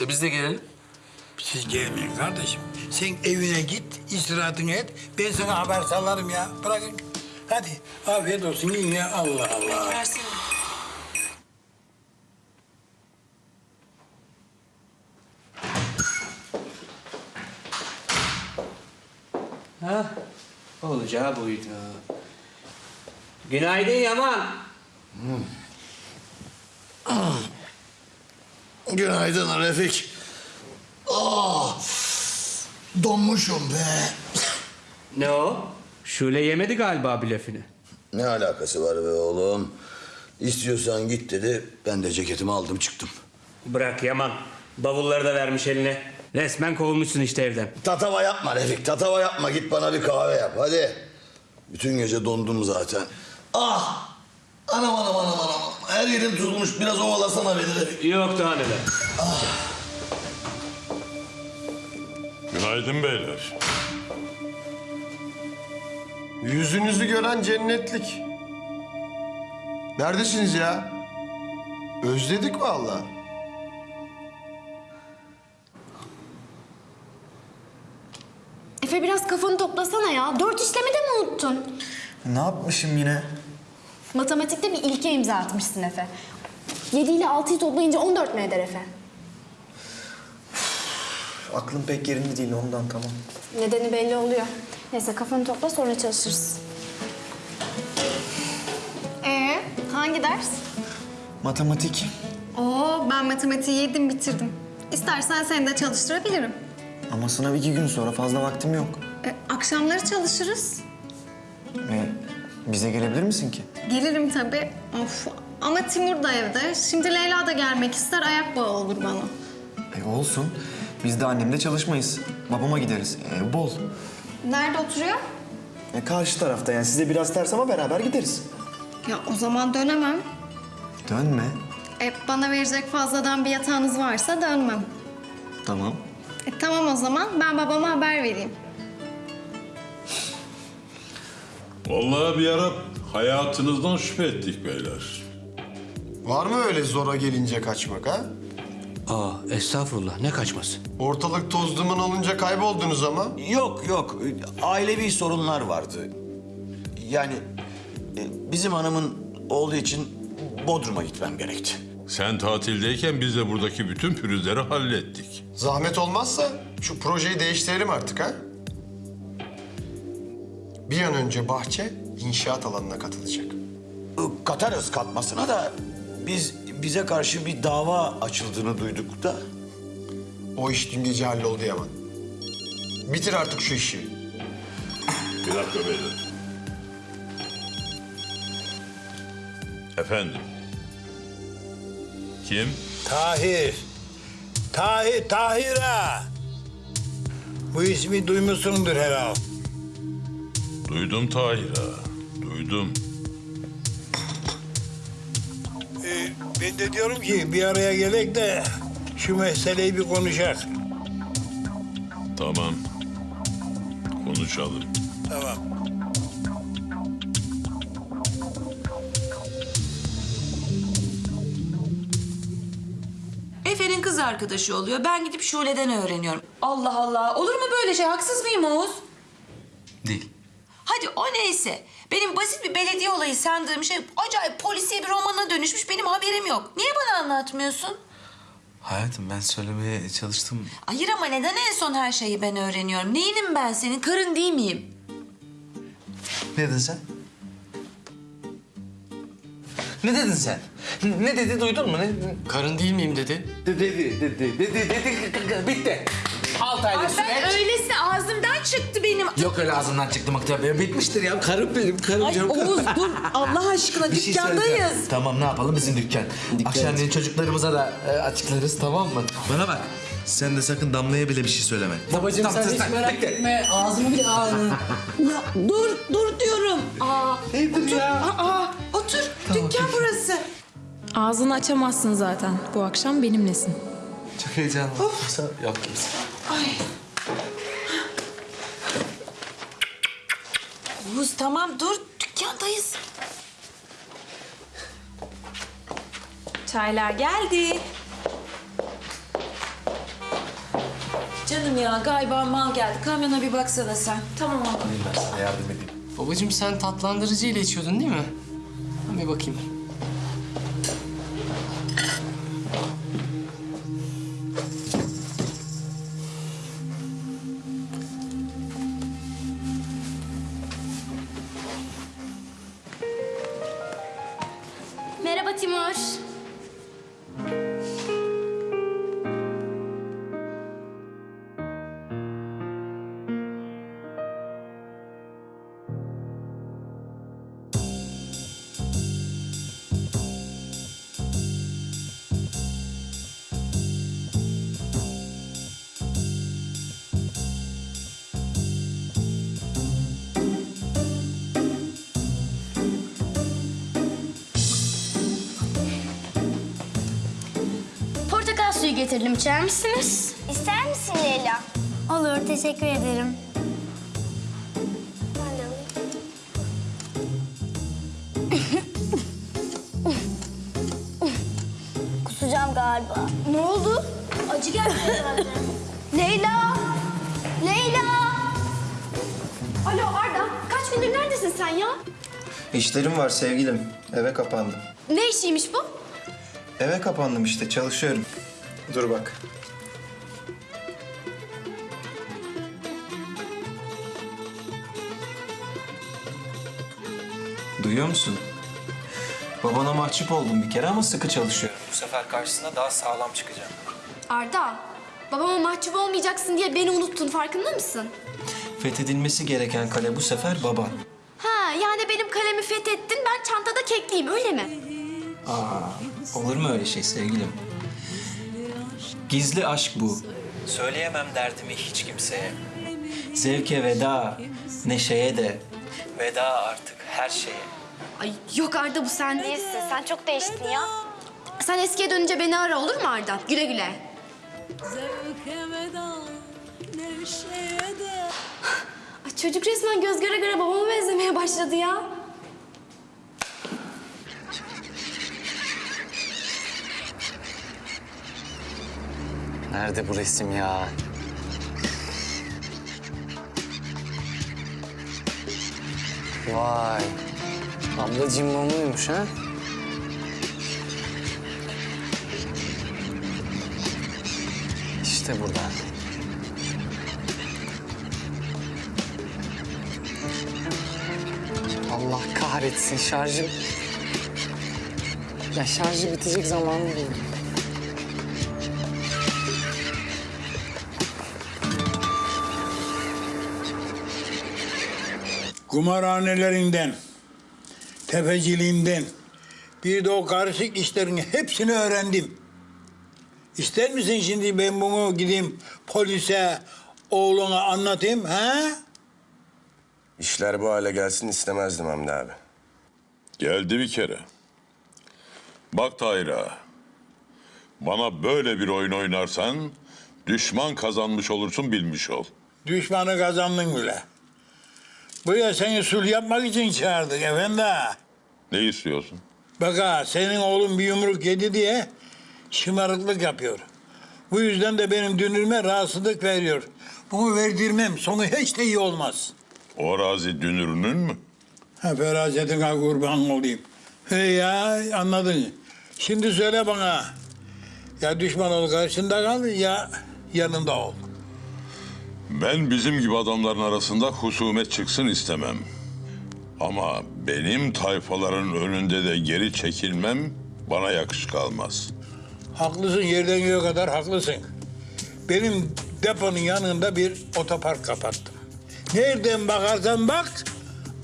Speaker 2: E biz de gelelim.
Speaker 13: Siz gelmeyin kardeşim. Sen evine git, istirahatını et. Ben sana haber sallarım ya. Bırakın. Hadi afiyet olsun yiyin ya. Allah Allah.
Speaker 4: Versene.
Speaker 7: Ha?
Speaker 28: Olacağı buydu. Günaydın Yaman.
Speaker 29: Günaydın Refik. Ah, donmuşum be.
Speaker 28: Ne o? Şule yemedi galiba blöfünü.
Speaker 10: Ne alakası var be oğlum? İstiyorsan git dedi. Ben de ceketimi aldım çıktım.
Speaker 28: Bırak Yaman. Bavulları da vermiş eline. Resmen kovulmuşsun işte evden.
Speaker 10: Tatava yapma Refik, tatava yapma. Git bana bir kahve yap, hadi. Bütün gece dondum zaten. Ah! Anam anam anam anam. Her yerim tutulmuş. Biraz ovalasana beni.
Speaker 28: Yok daha neler.
Speaker 19: Günaydın beyler.
Speaker 12: Yüzünüzü gören cennetlik. Neredesiniz ya? Özledik vallahi.
Speaker 24: Efe biraz kafanı toplasana ya. Dört işlemi de mi unuttun?
Speaker 6: Ne yapmışım yine?
Speaker 24: Matematikte bir ilke imza atmışsın Efe. 7 ile 6'yı toplayınca 14 mi eder Efe?
Speaker 6: Aklım pek yerinde değil ondan tamam.
Speaker 24: Nedeni belli oluyor. Neyse kafanı topla sonra çalışırız.
Speaker 30: Ee, hangi ders?
Speaker 6: Matematik.
Speaker 30: Oo, ben matematiği yedim bitirdim. İstersen seni de çalıştırabilirim.
Speaker 6: Ama sınav iki gün sonra fazla vaktim yok.
Speaker 30: E, akşamları çalışırız.
Speaker 6: E, bize gelebilir misin ki?
Speaker 30: Gelirim tabii. Of. Ama Timur da evde. Şimdi Leyla da gelmek ister, ayak bağı olur bana.
Speaker 6: E, olsun. Biz de annemle çalışmayız. Babama gideriz. Ev bol.
Speaker 30: Nerede oturuyor?
Speaker 6: E, karşı tarafta yani size biraz ters ama beraber gideriz.
Speaker 30: Ya o zaman dönemem.
Speaker 6: Dönme.
Speaker 30: E, bana verecek fazladan bir yatağınız varsa dönmem.
Speaker 6: Tamam.
Speaker 30: E, tamam o zaman ben babama haber vereyim.
Speaker 19: Vallahi bir ara hayatınızdan şüphe ettik beyler.
Speaker 12: Var mı öyle zora gelince kaçmak ha?
Speaker 28: Aa estağfurullah ne kaçması?
Speaker 12: Ortalık toz duman olunca kayboldunuz ama.
Speaker 10: Yok yok. Ailevi sorunlar vardı. Yani e, bizim hanımın oğlu için Bodrum'a gitmem gerekti.
Speaker 19: Sen tatildeyken biz de buradaki bütün pürüzleri hallettik.
Speaker 12: Zahmet olmazsa şu projeyi değiştirelim artık ha? Bir an önce bahçe inşaat alanına katılacak.
Speaker 10: Katarız katmasına da biz bize karşı bir dava açıldığını duyduk da.
Speaker 12: O iş dün gece halloldu Yaman. Bitir artık şu işi.
Speaker 19: Bir dakika beyler. Efendim? Kim?
Speaker 13: Tahir. Tahir, Tahir ha. Bu ismi duymuşsundur herhalde.
Speaker 19: Duydum Tahir ağa, Duydum.
Speaker 13: Ee, ben de diyorum ki bir araya gelek de şu meseleyi bir konuşak.
Speaker 19: Tamam. Konuşalım.
Speaker 13: Tamam.
Speaker 4: Efe'nin kız arkadaşı oluyor. Ben gidip Şule'den öğreniyorum. Allah Allah. Olur mu böyle şey? Haksız mıyım Oğuz?
Speaker 2: Değil.
Speaker 4: Hadi o neyse. Benim basit bir belediye olayı sandığım şey acayip polisiye bir romana dönüşmüş. Benim haberim yok. Niye bana anlatmıyorsun?
Speaker 2: Hayatım ben söylemeye çalıştım.
Speaker 4: Hayır ama neden en son her şeyi ben öğreniyorum? Neyinim ben senin? Karın değil miyim?
Speaker 2: Ne dedin sen? Ne dedin sen? Ne dedi duydun mu? Ne?
Speaker 7: Karın değil miyim dedi.
Speaker 2: Dedi, dedi, dedi, dedi, dedi, bitti. Altı aylık süreç.
Speaker 4: Ben öylesi ağzımdan çıktı benim.
Speaker 2: Yok öyle ağzımdan çıktı muhtemelen. Bitmiştir ya. Karım benim, karım
Speaker 4: Ay
Speaker 2: canım.
Speaker 4: Oğuz dur. [laughs] Allah aşkına
Speaker 2: Bir şey
Speaker 4: dükkandayız.
Speaker 2: söyleyeceğim. Tamam ne yapalım bizim dükkan. Akşamleyin çocuklarımıza da e, açıklarız tamam mı? Bana bak. Sen de sakın Damla'ya bile bir şey söyleme.
Speaker 7: Babacığım
Speaker 2: Tamam,
Speaker 7: sen hiç
Speaker 2: lan.
Speaker 7: merak
Speaker 2: Bitti.
Speaker 7: etme. Ağzımı bile ağrı. [laughs]
Speaker 4: Ya dur, dur diyorum. Aa, otur. Aa, otur. Dükkan burası.
Speaker 16: Ağzını açamazsın zaten. Bu akşam benimlesin.
Speaker 2: Çok heyecanlı. Yaptım.
Speaker 4: Ay. Oğuz tamam dur. Dükkandayız.
Speaker 16: Çaylar geldi.
Speaker 4: Canım ya galiba mal geldi. Kamyona bir baksana sen. Tamam abla.
Speaker 2: Ben sana yardım edeyim.
Speaker 7: Babacığım sen tatlandırıcı ile içiyordun değil mi? Ben bir bakayım.
Speaker 24: Getirdim. İçer misiniz?
Speaker 22: İster misin Leyla?
Speaker 24: Olur, teşekkür ederim.
Speaker 22: Kusacağım galiba.
Speaker 24: Ne oldu? Acı geldi herhalde. [laughs]
Speaker 22: Leyla! Leyla!
Speaker 24: Alo Arda, kaç gündür neredesin sen ya?
Speaker 3: İşlerim var sevgilim. Eve kapandım.
Speaker 24: Ne işiymiş bu?
Speaker 3: Eve kapandım işte çalışıyorum. Dur bak. Duyuyor musun? Babana mahcup oldum bir kere ama sıkı çalışıyorum. Bu sefer karşısına daha sağlam çıkacağım.
Speaker 24: Arda, babama mahcup olmayacaksın diye beni unuttun farkında mısın?
Speaker 3: Fethedilmesi gereken kale bu sefer baban.
Speaker 24: Ha, yani benim kalemi fethettin, ben çantada kekliyim öyle mi?
Speaker 3: Aa, olur mu öyle şey sevgilim? Gizli aşk bu. Söyleyemem derdimi hiç kimseye. Zevke veda, neşeye de. Veda artık her şeye.
Speaker 24: Ay yok Arda bu sen değilsin. Sen çok değiştin ya. Sen eskiye dönünce beni ara olur mu Arda? Güle güle. Ay, çocuk resmen göz göre göre babama benzemeye başladı ya.
Speaker 31: Nerede bu resim ya? Vay. Ablacığım mumuymuş ha? İşte burada. Allah kahretsin şarjım. Ya şarjı bitecek zamanı buldum.
Speaker 13: Kumarhanelerinden, tefeciliğinden, bir de o karışık işlerin hepsini öğrendim. İster misin şimdi ben bunu gideyim polise, oğluna anlatayım ha?
Speaker 17: İşler bu hale gelsin istemezdim Hamdi abi.
Speaker 19: Geldi bir kere. Bak Tahir ağa, Bana böyle bir oyun oynarsan düşman kazanmış olursun bilmiş ol.
Speaker 13: Düşmanı kazandın bile. Buraya seni sulh yapmak için çağırdık efendi.
Speaker 19: Ne istiyorsun?
Speaker 13: Bak ha, senin oğlun bir yumruk yedi diye şımarıklık yapıyor. Bu yüzden de benim dünürme rahatsızlık veriyor. Bunu verdirmem. Sonu hiç de iyi olmaz.
Speaker 19: O arazi dünürünün mü?
Speaker 13: Ha ferasetine kurban olayım. He ya anladın. Şimdi söyle bana. Ya düşman ol karşında kal ya yanında ol.
Speaker 19: Ben bizim gibi adamların arasında husumet çıksın istemem. Ama benim tayfaların önünde de geri çekilmem bana yakışık almaz.
Speaker 13: Haklısın yerden göğe kadar haklısın. Benim deponun yanında bir otopark kapattım. Nereden bakarsan bak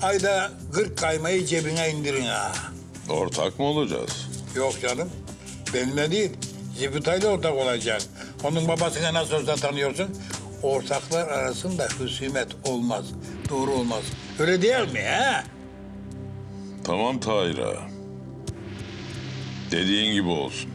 Speaker 13: ayda 40 kaymayı cebine indirin ha.
Speaker 19: Ortak mı olacağız?
Speaker 13: Yok canım. Benimle değil. Zibutay'la ortak olacak. Onun babasını nasıl olsa tanıyorsun. Ortaklar arasında husumet olmaz. Doğru olmaz. Öyle değil mi ha?
Speaker 19: Tamam Tahir ağa. Dediğin gibi olsun.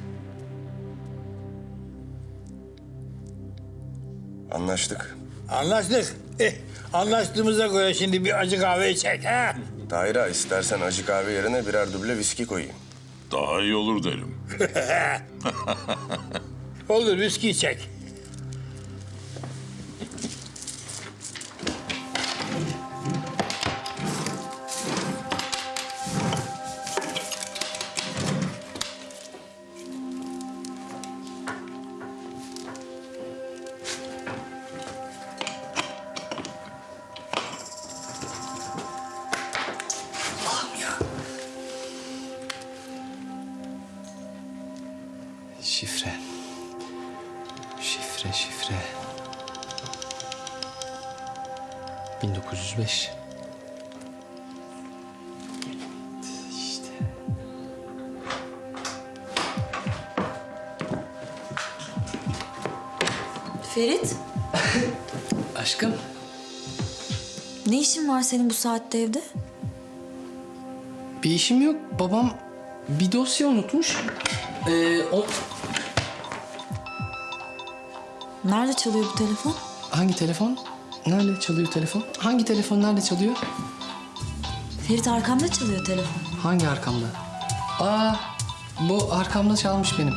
Speaker 17: Anlaştık.
Speaker 13: Anlaştık. Eh, anlaştığımıza göre şimdi bir acı kahve içecek ha?
Speaker 17: Tahir ağa, istersen acı kahve yerine birer duble viski koyayım.
Speaker 19: Daha iyi olur derim. [laughs]
Speaker 13: Olur viski içecek.
Speaker 5: Saatte evde?
Speaker 7: Bir işim yok. Babam bir dosya unutmuş. Ee, o...
Speaker 5: Nerede çalıyor bu telefon?
Speaker 7: Hangi telefon? Nerede çalıyor telefon? Hangi telefon nerede çalıyor?
Speaker 5: Ferit arkamda çalıyor telefon.
Speaker 7: Hangi arkamda? Aa, bu arkamda çalmış benim.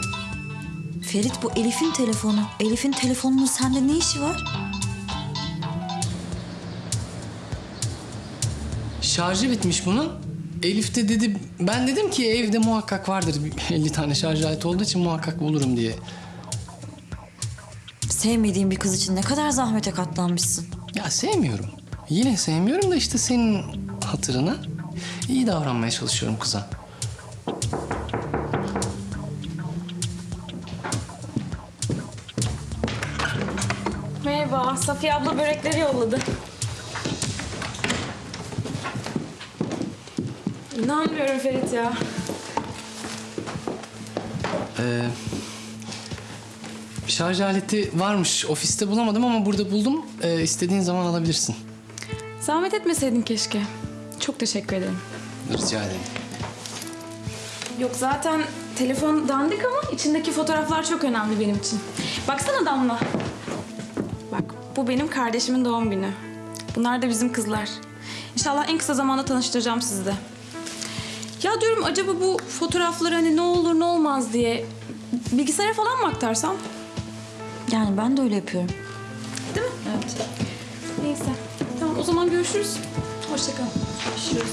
Speaker 5: Ferit bu Elif'in telefonu. Elif'in telefonunun sende ne işi var?
Speaker 7: Şarjı bitmiş bunun. Elif de dedi, ben dedim ki evde muhakkak vardır. Bir 50 tane şarj aleti olduğu için muhakkak bulurum diye.
Speaker 5: Sevmediğin bir kız için ne kadar zahmete katlanmışsın.
Speaker 7: Ya sevmiyorum. Yine sevmiyorum da işte senin hatırına iyi davranmaya çalışıyorum kıza.
Speaker 16: Merhaba, Safiye abla börekleri yolladı. İnanmıyorum Ferit ya.
Speaker 7: Ee, şarj aleti varmış. Ofiste bulamadım ama burada buldum. Ee, istediğin zaman alabilirsin.
Speaker 16: Zahmet etmeseydin keşke. Çok teşekkür ederim.
Speaker 7: Rica ederim.
Speaker 16: Yok zaten telefon dandik ama içindeki fotoğraflar çok önemli benim için. Baksana Damla. Bak bu benim kardeşimin doğum günü. Bunlar da bizim kızlar. İnşallah en kısa zamanda tanıştıracağım sizi de. Ya diyorum acaba bu fotoğrafları hani ne olur ne olmaz diye bilgisayara falan mı aktarsam?
Speaker 5: Yani ben de öyle yapıyorum.
Speaker 16: Değil mi? Evet. Neyse. Tamam o zaman görüşürüz. Hoşça kal. Görüşürüz.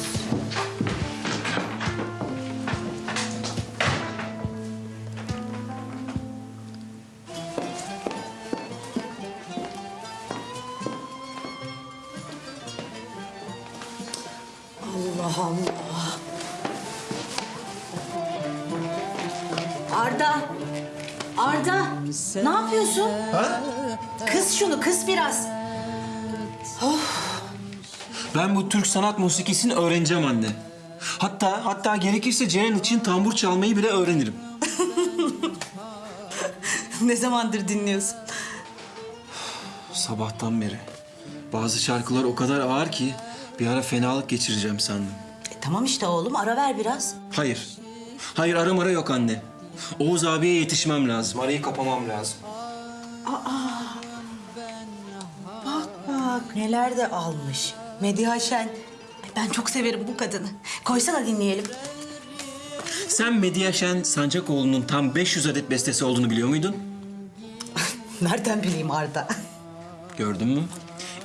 Speaker 23: Şunu, kız biraz.
Speaker 3: Ben bu Türk sanat musikisini öğreneceğim anne. Hatta hatta gerekirse Ceren için tambur çalmayı bile öğrenirim. [laughs]
Speaker 23: ne zamandır dinliyorsun?
Speaker 3: Sabahtan beri. Bazı şarkılar o kadar ağır ki bir ara fenalık geçireceğim sandım.
Speaker 23: E, tamam işte oğlum, ara ver biraz.
Speaker 3: Hayır. Hayır ara yok anne. Oğuz abiye yetişmem lazım. Arayı kapamam lazım.
Speaker 23: Aa. Bak neler de almış. Mediha Şen. Ay, Ben çok severim bu kadını. Koysana dinleyelim.
Speaker 3: Sen Medya Şen Sancakoğlu'nun tam 500 adet bestesi olduğunu biliyor muydun? [laughs]
Speaker 23: Nereden bileyim Arda?
Speaker 3: Gördün mü?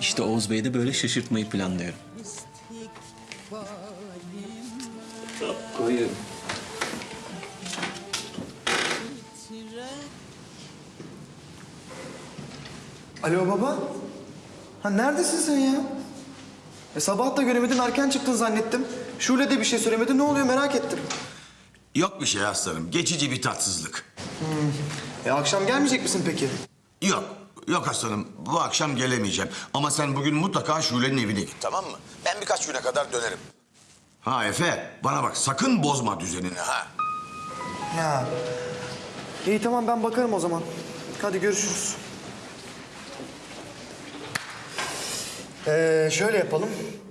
Speaker 3: İşte Oğuz Bey'i de böyle şaşırtmayı planlıyorum. Koyuyorum.
Speaker 6: Alo baba. Ha neredesin sen ya? E, sabah da göremedin erken çıktın zannettim. Şule de bir şey söylemedi. Ne oluyor merak ettim.
Speaker 10: Yok bir şey aslanım. Geçici bir tatsızlık.
Speaker 6: E akşam gelmeyecek misin peki?
Speaker 10: Yok. Yok aslanım. Bu akşam gelemeyeceğim. Ama sen bugün mutlaka Şule'nin evine git tamam mı? Ben birkaç güne kadar dönerim. Ha Efe bana bak sakın bozma düzenini ha.
Speaker 6: Ya. İyi tamam ben bakarım o zaman. Hadi görüşürüz. Ee, şöyle yapalım.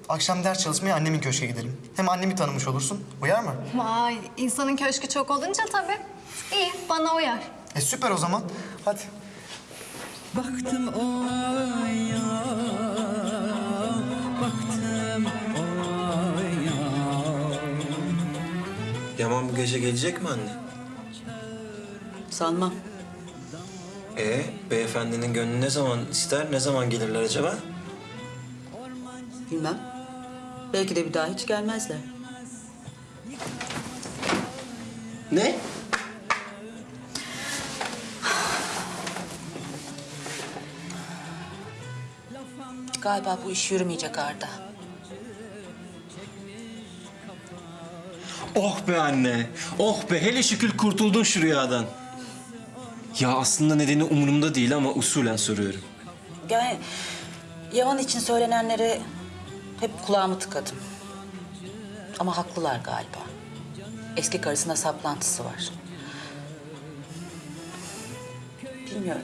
Speaker 6: Akşam ders çalışmaya annemin köşke gidelim. Hem annemi tanımış olursun. Uyar mı?
Speaker 30: Vay, insanın köşkü çok olunca tabii. İyi, bana uyar.
Speaker 6: E süper o zaman. Hadi.
Speaker 32: Baktım oya, baktım oya.
Speaker 3: Yaman bu gece gelecek mi anne?
Speaker 23: Sanmam.
Speaker 3: E beyefendinin gönlü ne zaman ister, ne zaman gelirler acaba?
Speaker 23: Bilmem. Belki de bir daha hiç gelmezler.
Speaker 3: Ne?
Speaker 23: Galiba bu iş yürümeyecek Arda.
Speaker 3: Oh be anne. Oh be hele şükür kurtuldun şu rüyadan. Ya aslında nedeni umurumda değil ama usulen soruyorum.
Speaker 9: Yani Yaman için söylenenleri hep kulağımı tıkadım. Ama haklılar galiba. Eski karısına saplantısı var. Bilmiyorum.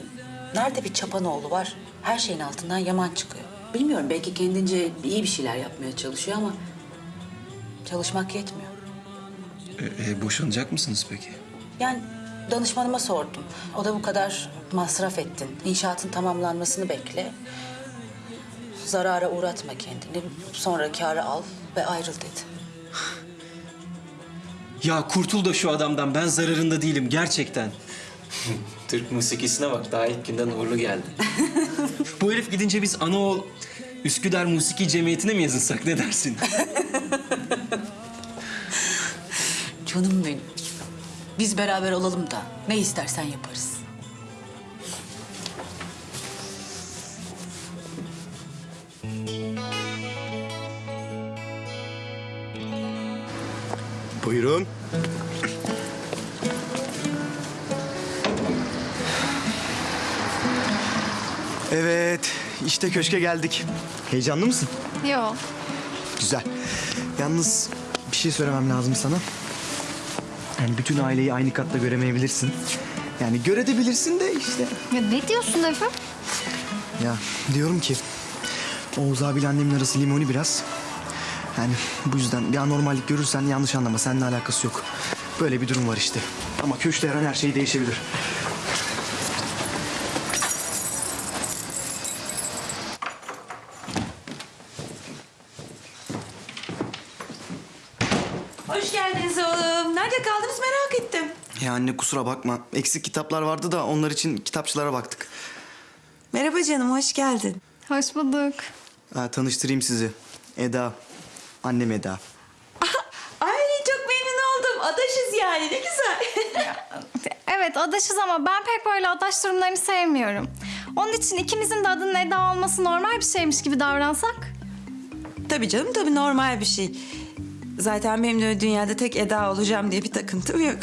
Speaker 9: Nerede bir çapanoğlu var, her şeyin altından Yaman çıkıyor. Bilmiyorum belki kendince iyi bir şeyler yapmaya çalışıyor ama çalışmak yetmiyor.
Speaker 3: E, e, boşanacak mısınız peki?
Speaker 9: Yani danışmanıma sordum. O da bu kadar masraf ettin. İnşaatın tamamlanmasını bekle. Zarara uğratma kendini. Sonra kârı al ve ayrıl dedi.
Speaker 3: Ya kurtul da şu adamdan. Ben zararında değilim gerçekten. [laughs] Türk musikisine bak. Daha ilk günden uğurlu geldi. [laughs] Bu herif gidince biz anaoğul Üsküdar Musiki Cemiyeti'ne mi yazılsak ne dersin? [laughs]
Speaker 9: Canım benim. Biz beraber olalım da ne istersen yaparız.
Speaker 6: Buyurun. Evet, işte köşke geldik. Heyecanlı mısın?
Speaker 30: Yok.
Speaker 6: Güzel. Yalnız bir şey söylemem lazım sana. Yani bütün aileyi aynı katta göremeyebilirsin. Yani görebilirsin de işte.
Speaker 30: Ya ne diyorsun Efe?
Speaker 6: Ya diyorum ki Oğuz abiyle annemin arası limoni biraz. Yani bu yüzden bir anormallik görürsen yanlış anlama. Seninle alakası yok. Böyle bir durum var işte. Ama köşkte her an her şey değişebilir.
Speaker 33: Hoş geldiniz oğlum. Nerede kaldınız merak ettim.
Speaker 6: Ya anne kusura bakma. Eksik kitaplar vardı da onlar için kitapçılara baktık.
Speaker 33: Merhaba canım, hoş geldin.
Speaker 30: Hoş bulduk.
Speaker 6: Ha, tanıştırayım sizi. Eda. Annem Eda. [laughs]
Speaker 33: Ay çok memnun oldum. Adaşız yani ne güzel. [laughs]
Speaker 30: Evet adaşız ama ben pek böyle adaş durumlarını sevmiyorum. Onun için ikimizin de adının Eda olması normal bir şeymiş gibi davransak.
Speaker 33: tabii canım tabii normal bir şey. Zaten benim de dünyada tek Eda olacağım diye bir takıntım yok.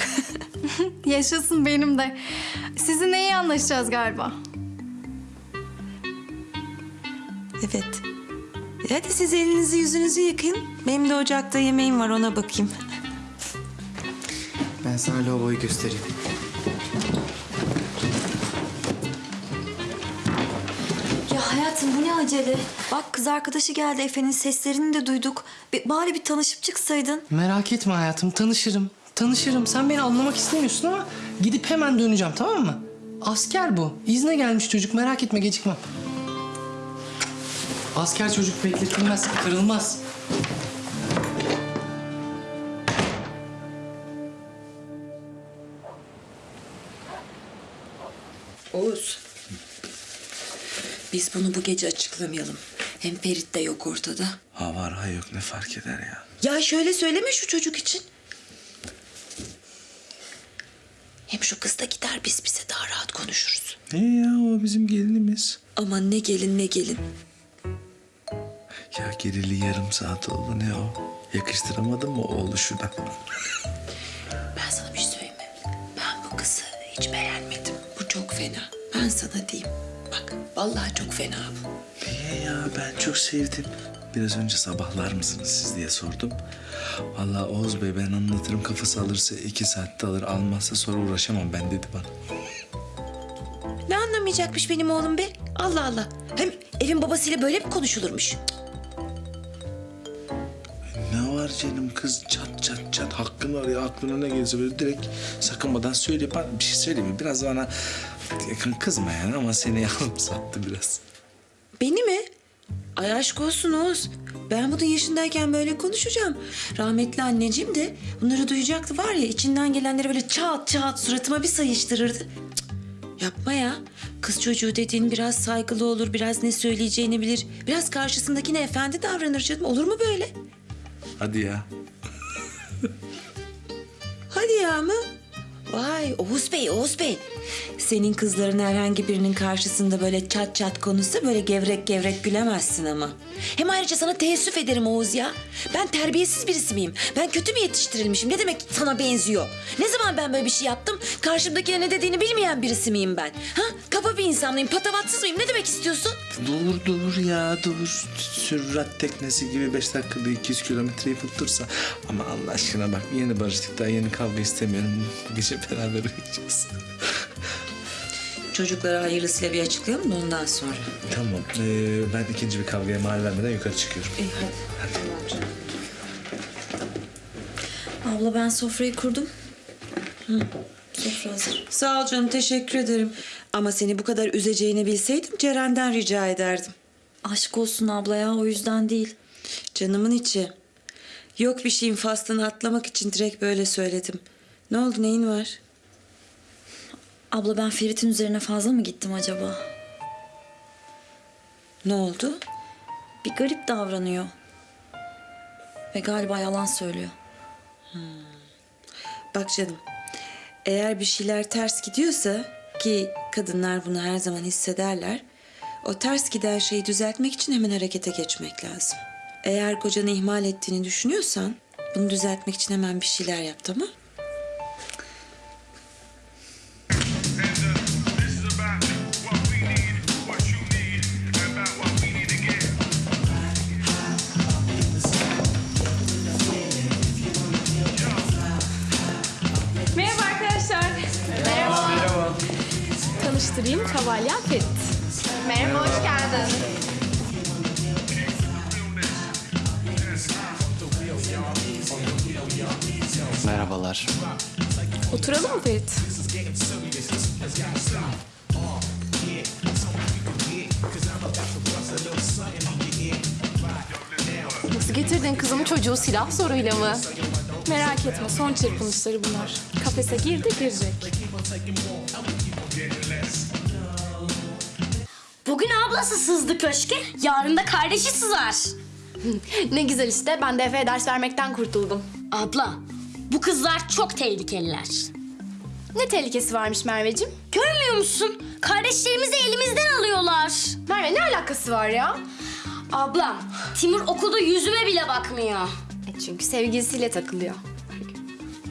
Speaker 33: [laughs]
Speaker 30: Yaşasın benim de. Sizinle iyi anlaşacağız galiba.
Speaker 33: evet. E Hadi siz elinizi yüzünüzü yıkayın. Benim de ocakta yemeğim var ona bakayım.
Speaker 6: Ben sana lavaboyu göstereyim.
Speaker 5: Ya hayatım bu ne acele? Bak kız arkadaşı geldi Efe'nin seslerini de duyduk. Bir, bari bir tanışıp çıksaydın.
Speaker 7: Merak etme hayatım tanışırım. Tanışırım. Sen beni anlamak istemiyorsun ama gidip hemen döneceğim tamam mı? Asker bu. İzne gelmiş çocuk merak etme gecikmem. Asker çocuk bekletilmez, kırılmaz.
Speaker 4: Oğuz. Biz bunu bu gece açıklamayalım. Hem Ferit de yok ortada.
Speaker 2: Ha var ha yok ne fark eder ya.
Speaker 4: Ya şöyle söyleme şu çocuk için. Hem şu kız da gider biz bize daha rahat konuşuruz.
Speaker 2: Ne ya o bizim gelinimiz.
Speaker 4: Aman ne gelin ne gelin.
Speaker 2: Ya gerili yarım saat oldu ne o? Yakıştıramadın mı oğlu şuna?
Speaker 4: Ben sana bir şey söyleyeyim mi? Ben bu kızı hiç beğenmedim. Bu çok fena. Ben sana diyeyim. Bak vallahi çok fena bu.
Speaker 2: Niye ya ben çok sevdim. Biraz önce sabahlar mısınız siz diye sordum. Vallahi Oğuz Bey ben anlatırım kafası alırsa iki saatte alır almazsa sonra uğraşamam ben dedi bana.
Speaker 4: Ne anlamayacakmış benim oğlum be? Allah Allah. Hem evin babasıyla böyle mi konuşulurmuş?
Speaker 2: Var canım kız çat çat çat hakkın var ya aklına ne gelirse böyle direkt sakınmadan söyle. Bana bir şey söyleyeyim mi? Biraz bana yakın kızma yani ama seni [laughs] yalım sattı biraz.
Speaker 4: Beni mi? Ay aşk olsun Oğuz. Ben bunun yaşındayken böyle konuşacağım. Rahmetli anneciğim de bunları duyacaktı var ya içinden gelenleri böyle çat çat suratıma bir sayıştırırdı. Yapma ya. Kız çocuğu dediğin biraz saygılı olur, biraz ne söyleyeceğini bilir. Biraz karşısındakine efendi davranır canım. Olur mu böyle?
Speaker 2: Hadi ya.
Speaker 4: Hadi ya mı? Vay Oğuz Bey, Oğuz Bey. Senin kızların herhangi birinin karşısında böyle çat çat konuşsa böyle gevrek gevrek gülemezsin ama. Hem ayrıca sana teessüf ederim Oğuz ya. Ben terbiyesiz birisi miyim? Ben kötü mü yetiştirilmişim? Ne demek sana benziyor? Ne zaman ben böyle bir şey yaptım? Karşımdakine ne dediğini bilmeyen birisi miyim ben? Ha? Kaba bir insan mıyım? Patavatsız mıyım? Ne demek istiyorsun?
Speaker 2: Dur dur ya dur. Sürrat teknesi gibi beş dakikada 200 kilometreyi tuttursa. Ama Allah aşkına bak yeni barıştık daha yeni kavga istemiyorum. Bu gece beraber uyuyacağız.
Speaker 4: Çocuklara hayırlısıyla bir açıklayalım da ondan sonra.
Speaker 2: tamam ee, ben ikinci bir kavgaya mal vermeden yukarı çıkıyorum.
Speaker 4: İyi hadi. Abla ben sofrayı kurdum. Hı, sofra hazır. Sağ ol canım teşekkür ederim. Ama seni bu kadar üzeceğini bilseydim Ceren'den rica ederdim.
Speaker 5: Aşk olsun abla ya o yüzden değil.
Speaker 4: Canımın içi. Yok bir şeyin faslını atlamak için direkt böyle söyledim. Ne oldu neyin var?
Speaker 5: Abla ben Ferit'in üzerine fazla mı gittim acaba?
Speaker 4: Ne oldu?
Speaker 5: Bir garip davranıyor. Ve galiba yalan söylüyor.
Speaker 4: Bak canım. Eğer bir şeyler ters gidiyorsa ki kadınlar bunu her zaman hissederler. O ters giden şeyi düzeltmek için hemen harekete geçmek lazım. Eğer kocanı ihmal ettiğini düşünüyorsan bunu düzeltmek için hemen bir şeyler yap tamam?
Speaker 16: Tanıştırayım Kavalyen Ferit.
Speaker 30: Merhaba, hoş geldin.
Speaker 7: Merhabalar.
Speaker 16: Oturalım mı Ferit?
Speaker 24: Nasıl getirdin kızımı çocuğu silah zoruyla mı?
Speaker 16: Merak etme son çırpınışları bunlar. Kafese girdi girecek.
Speaker 22: Ablası sızdı köşke, yarın da kardeşi sızar. [laughs]
Speaker 24: ne güzel işte ben de Efe'ye ders vermekten kurtuldum.
Speaker 22: Abla, bu kızlar çok tehlikeliler.
Speaker 24: Ne tehlikesi varmış Merveciğim?
Speaker 22: Görmüyor musun? Kardeşlerimizi elimizden alıyorlar.
Speaker 24: Merve ne alakası var ya?
Speaker 22: Ablam, Timur okulda yüzüme bile bakmıyor.
Speaker 24: E çünkü sevgilisiyle takılıyor.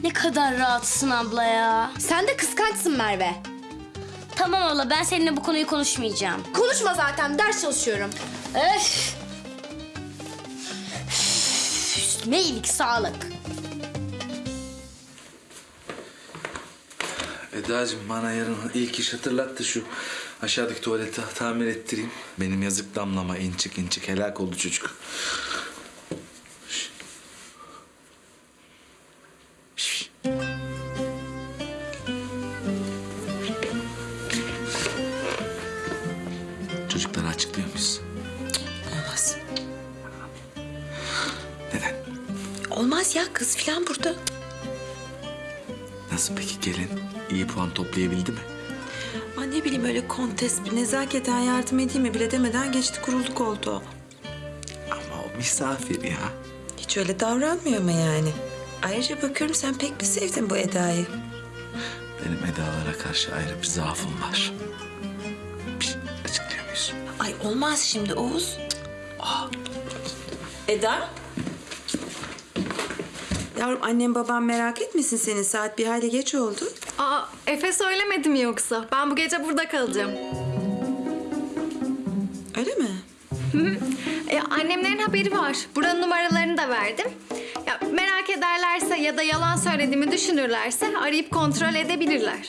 Speaker 22: Ne kadar rahatsın abla ya.
Speaker 24: Sen de kıskançsın Merve.
Speaker 22: Tamam abla, ben seninle bu konuyu konuşmayacağım.
Speaker 24: Konuşma zaten ders çalışıyorum.
Speaker 22: Öf! Üstüme iyilik, sağlık.
Speaker 2: Eda'cığım bana yarın ilk iş hatırlattı şu aşağıdaki tuvaleti tamir ettireyim. Benim yazık damlama inçik inçik helak oldu çocuk.
Speaker 4: Olmaz ya kız falan burada.
Speaker 2: Nasıl peki gelin? İyi puan toplayabildi mi?
Speaker 4: Aa, ne bileyim öyle kontes bir nezaketen yardım edeyim mi bile demeden geçti kurulduk oldu.
Speaker 2: Ama o misafir ya.
Speaker 4: Hiç öyle davranmıyor ama yani. Ayrıca bakıyorum sen pek bir sevdin bu Eda'yı.
Speaker 2: Benim Eda'lara karşı ayrı bir zaafım var. Bir şey açıklıyor muyuz?
Speaker 4: Ay olmaz şimdi Oğuz. Eda? Yavrum annem babam merak etmesin seni. Saat bir hayli geç oldu.
Speaker 30: Aa, Efe söylemedi mi yoksa? Ben bu gece burada kalacağım.
Speaker 4: Öyle mi?
Speaker 30: E, annemlerin haberi var. Buranın numaralarını da verdim. Ya, merak ederlerse ya da yalan söylediğimi düşünürlerse arayıp kontrol edebilirler.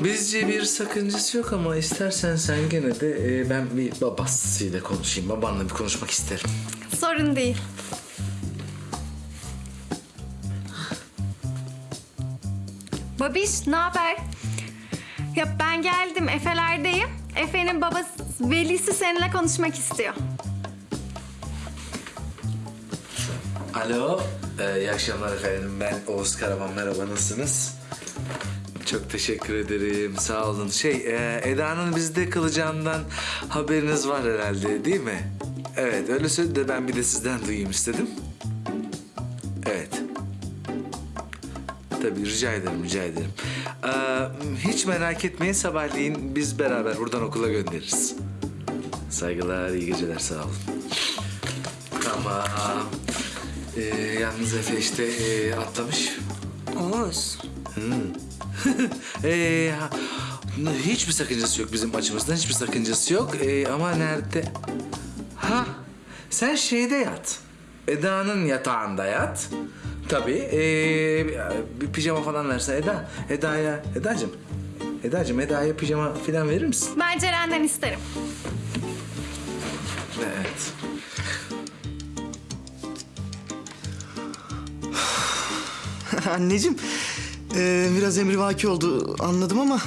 Speaker 2: Bizce bir sakıncası yok ama istersen sen gene de e, ben bir babasıyla konuşayım. Babanla bir konuşmak isterim.
Speaker 30: Sorun değil. Babiş, ne haber? Ya ben geldim, Efe'lerdeyim. Efe'nin babası, velisi seninle konuşmak istiyor.
Speaker 2: Alo. Ee, iyi akşamlar efendim. Ben Oğuz Karaman. Merhaba, nasılsınız? Çok teşekkür ederim. Sağ olun. Şey, e, Eda'nın bizde kalacağından haberiniz var herhalde değil mi? Evet, öyle söyledi de ben bir de sizden duyayım istedim. Rica ederim rica ederim. Ee, hiç merak etmeyin sabahleyin biz beraber buradan okula göndeririz. Saygılar, iyi geceler sağ olun. Tamam. Ee, yalnız Efe işte ee, atlamış.
Speaker 4: Oğuz. [laughs]
Speaker 2: ee, ha, hiçbir sakıncası yok bizim açımızdan hiçbir sakıncası yok. Ee, ama nerede? Ha sen şeyde yat. Eda'nın yatağında yat. Tabii. ee, bir pijama falan verse Eda. Eda'ya, Eda'cığım. Eda'cığım Eda'ya pijama falan verir misin?
Speaker 30: Ben Ceren'den isterim.
Speaker 2: Evet. [sighs]
Speaker 6: Anneciğim, e, biraz emrivaki oldu anladım ama...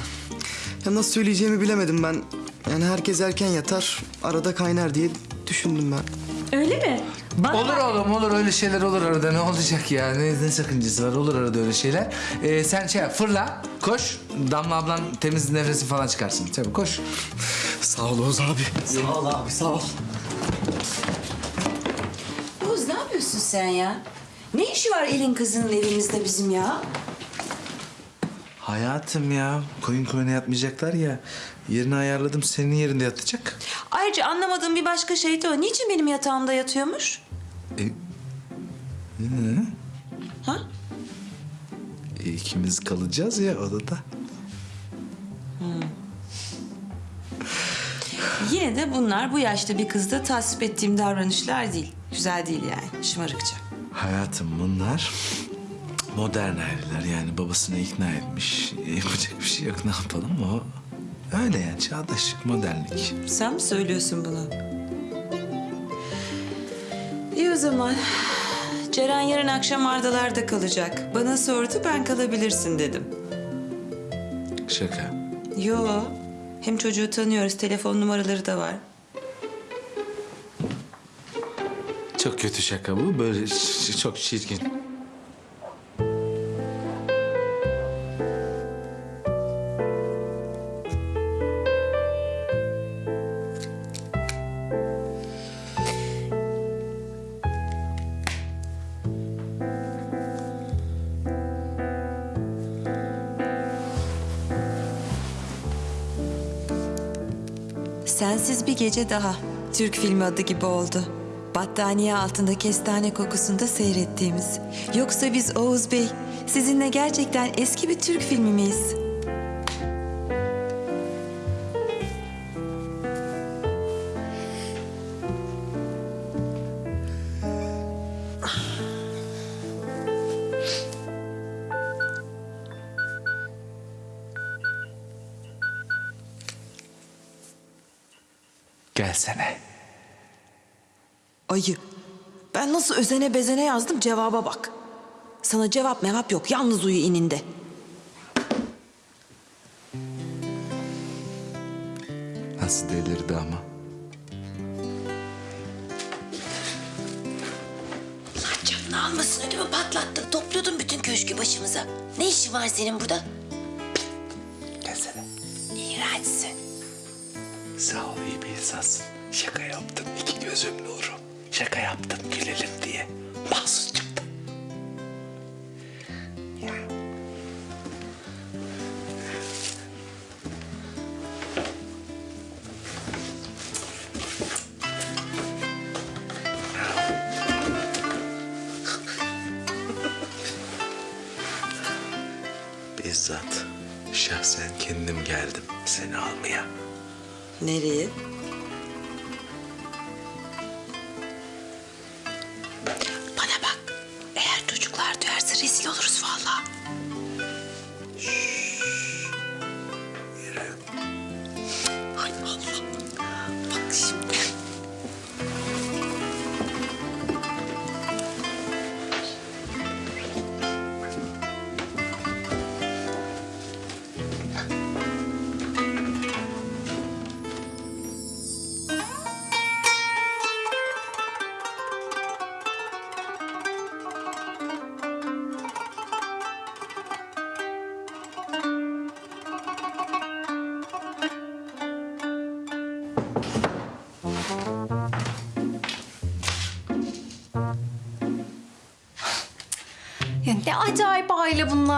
Speaker 6: Ya nasıl söyleyeceğimi bilemedim ben. Yani herkes erken yatar, arada kaynar diye düşündüm ben.
Speaker 34: Öyle mi?
Speaker 2: Olur oğlum olur öyle şeyler olur arada ne olacak ya ne, ne sakıncası var olur arada öyle şeyler. Ee, sen şey yap, fırla koş Damla ablan temiz nefesi falan çıkarsın tabii koş.
Speaker 6: Sağ ol Oğuz abi. Sağ ol abi sağ ol.
Speaker 4: Oğuz ne yapıyorsun sen ya? Ne işi var elin kızının evimizde bizim ya?
Speaker 2: Hayatım ya koyun koyuna yatmayacaklar ya yerini ayarladım senin yerinde yatacak.
Speaker 4: Ayrıca anlamadığım bir başka şey de o. Niçin benim yatağımda yatıyormuş?
Speaker 2: E, ne?
Speaker 4: Ha?
Speaker 2: E, ikimiz kalacağız ya odada.
Speaker 4: Yine de bunlar bu yaşta bir kızda tasvip ettiğim davranışlar değil. Güzel değil yani. Şımarıkça.
Speaker 2: Hayatım bunlar modern aileler yani babasını ikna etmiş. Yapacak bir şey yok ne yapalım o. Öyle yani çağdaşlık, modernlik.
Speaker 4: Sen mi söylüyorsun bunu? İyi o zaman. Ceren yarın akşam Ardalar'da kalacak. Bana sordu ben kalabilirsin dedim.
Speaker 2: Şaka.
Speaker 4: Yo. Hem çocuğu tanıyoruz. Telefon numaraları da var.
Speaker 2: Çok kötü şaka bu. Böyle çok çirkin.
Speaker 4: Sensiz bir gece daha. Türk filmi adı gibi oldu. Battaniye altında kestane kokusunda seyrettiğimiz. Yoksa biz Oğuz Bey, sizinle gerçekten eski bir Türk filmi miyiz? Nasıl özene bezene yazdım cevaba bak. Sana cevap mevap yok. Yalnız uyu ininde.
Speaker 2: Nasıl delirdi ama.
Speaker 35: Allah canını almasın ödümü patlattın. Topluyordun bütün köşkü başımıza. Ne işin var senin burada?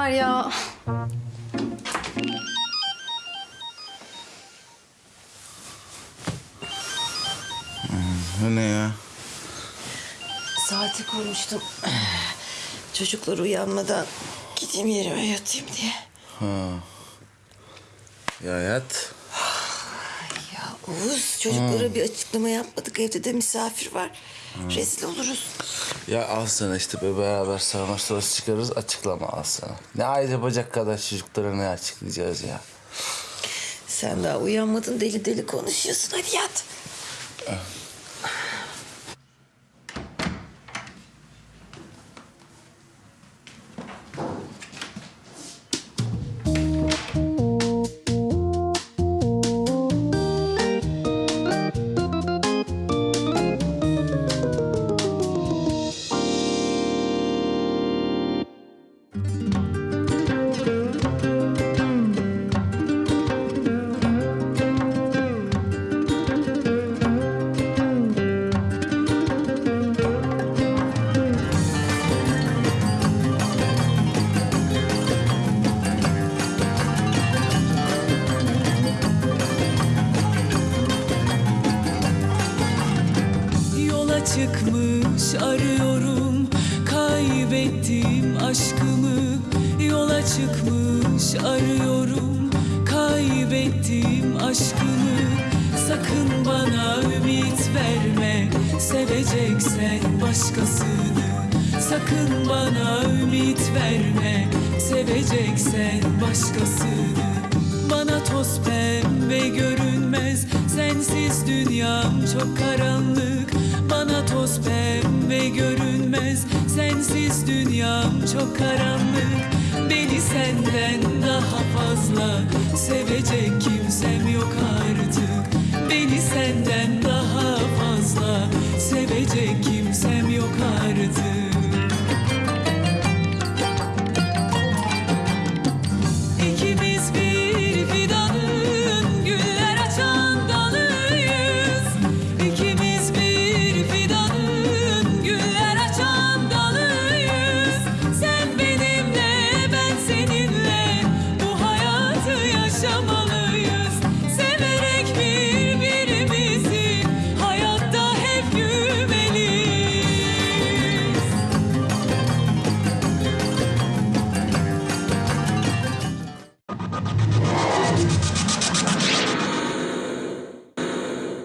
Speaker 36: Bunlar ya.
Speaker 2: Bu ne ya?
Speaker 23: Saati kurmuştum. Çocuklar uyanmadan gideyim yerime yatayım diye.
Speaker 2: Ha. Ya yat.
Speaker 23: Ya Oğuz çocuklara
Speaker 2: Hmm.
Speaker 23: bir açıklama yapmadık. Evde de misafir var. Rezil oluruz.
Speaker 2: Ya al sana işte be beraber sağma sonrası çıkarırız açıklama al sana. Ne ayrı bacak kadar çocuklara ne açıklayacağız ya.
Speaker 23: Sen daha uyanmadın deli deli konuşuyorsun. Hadi yat.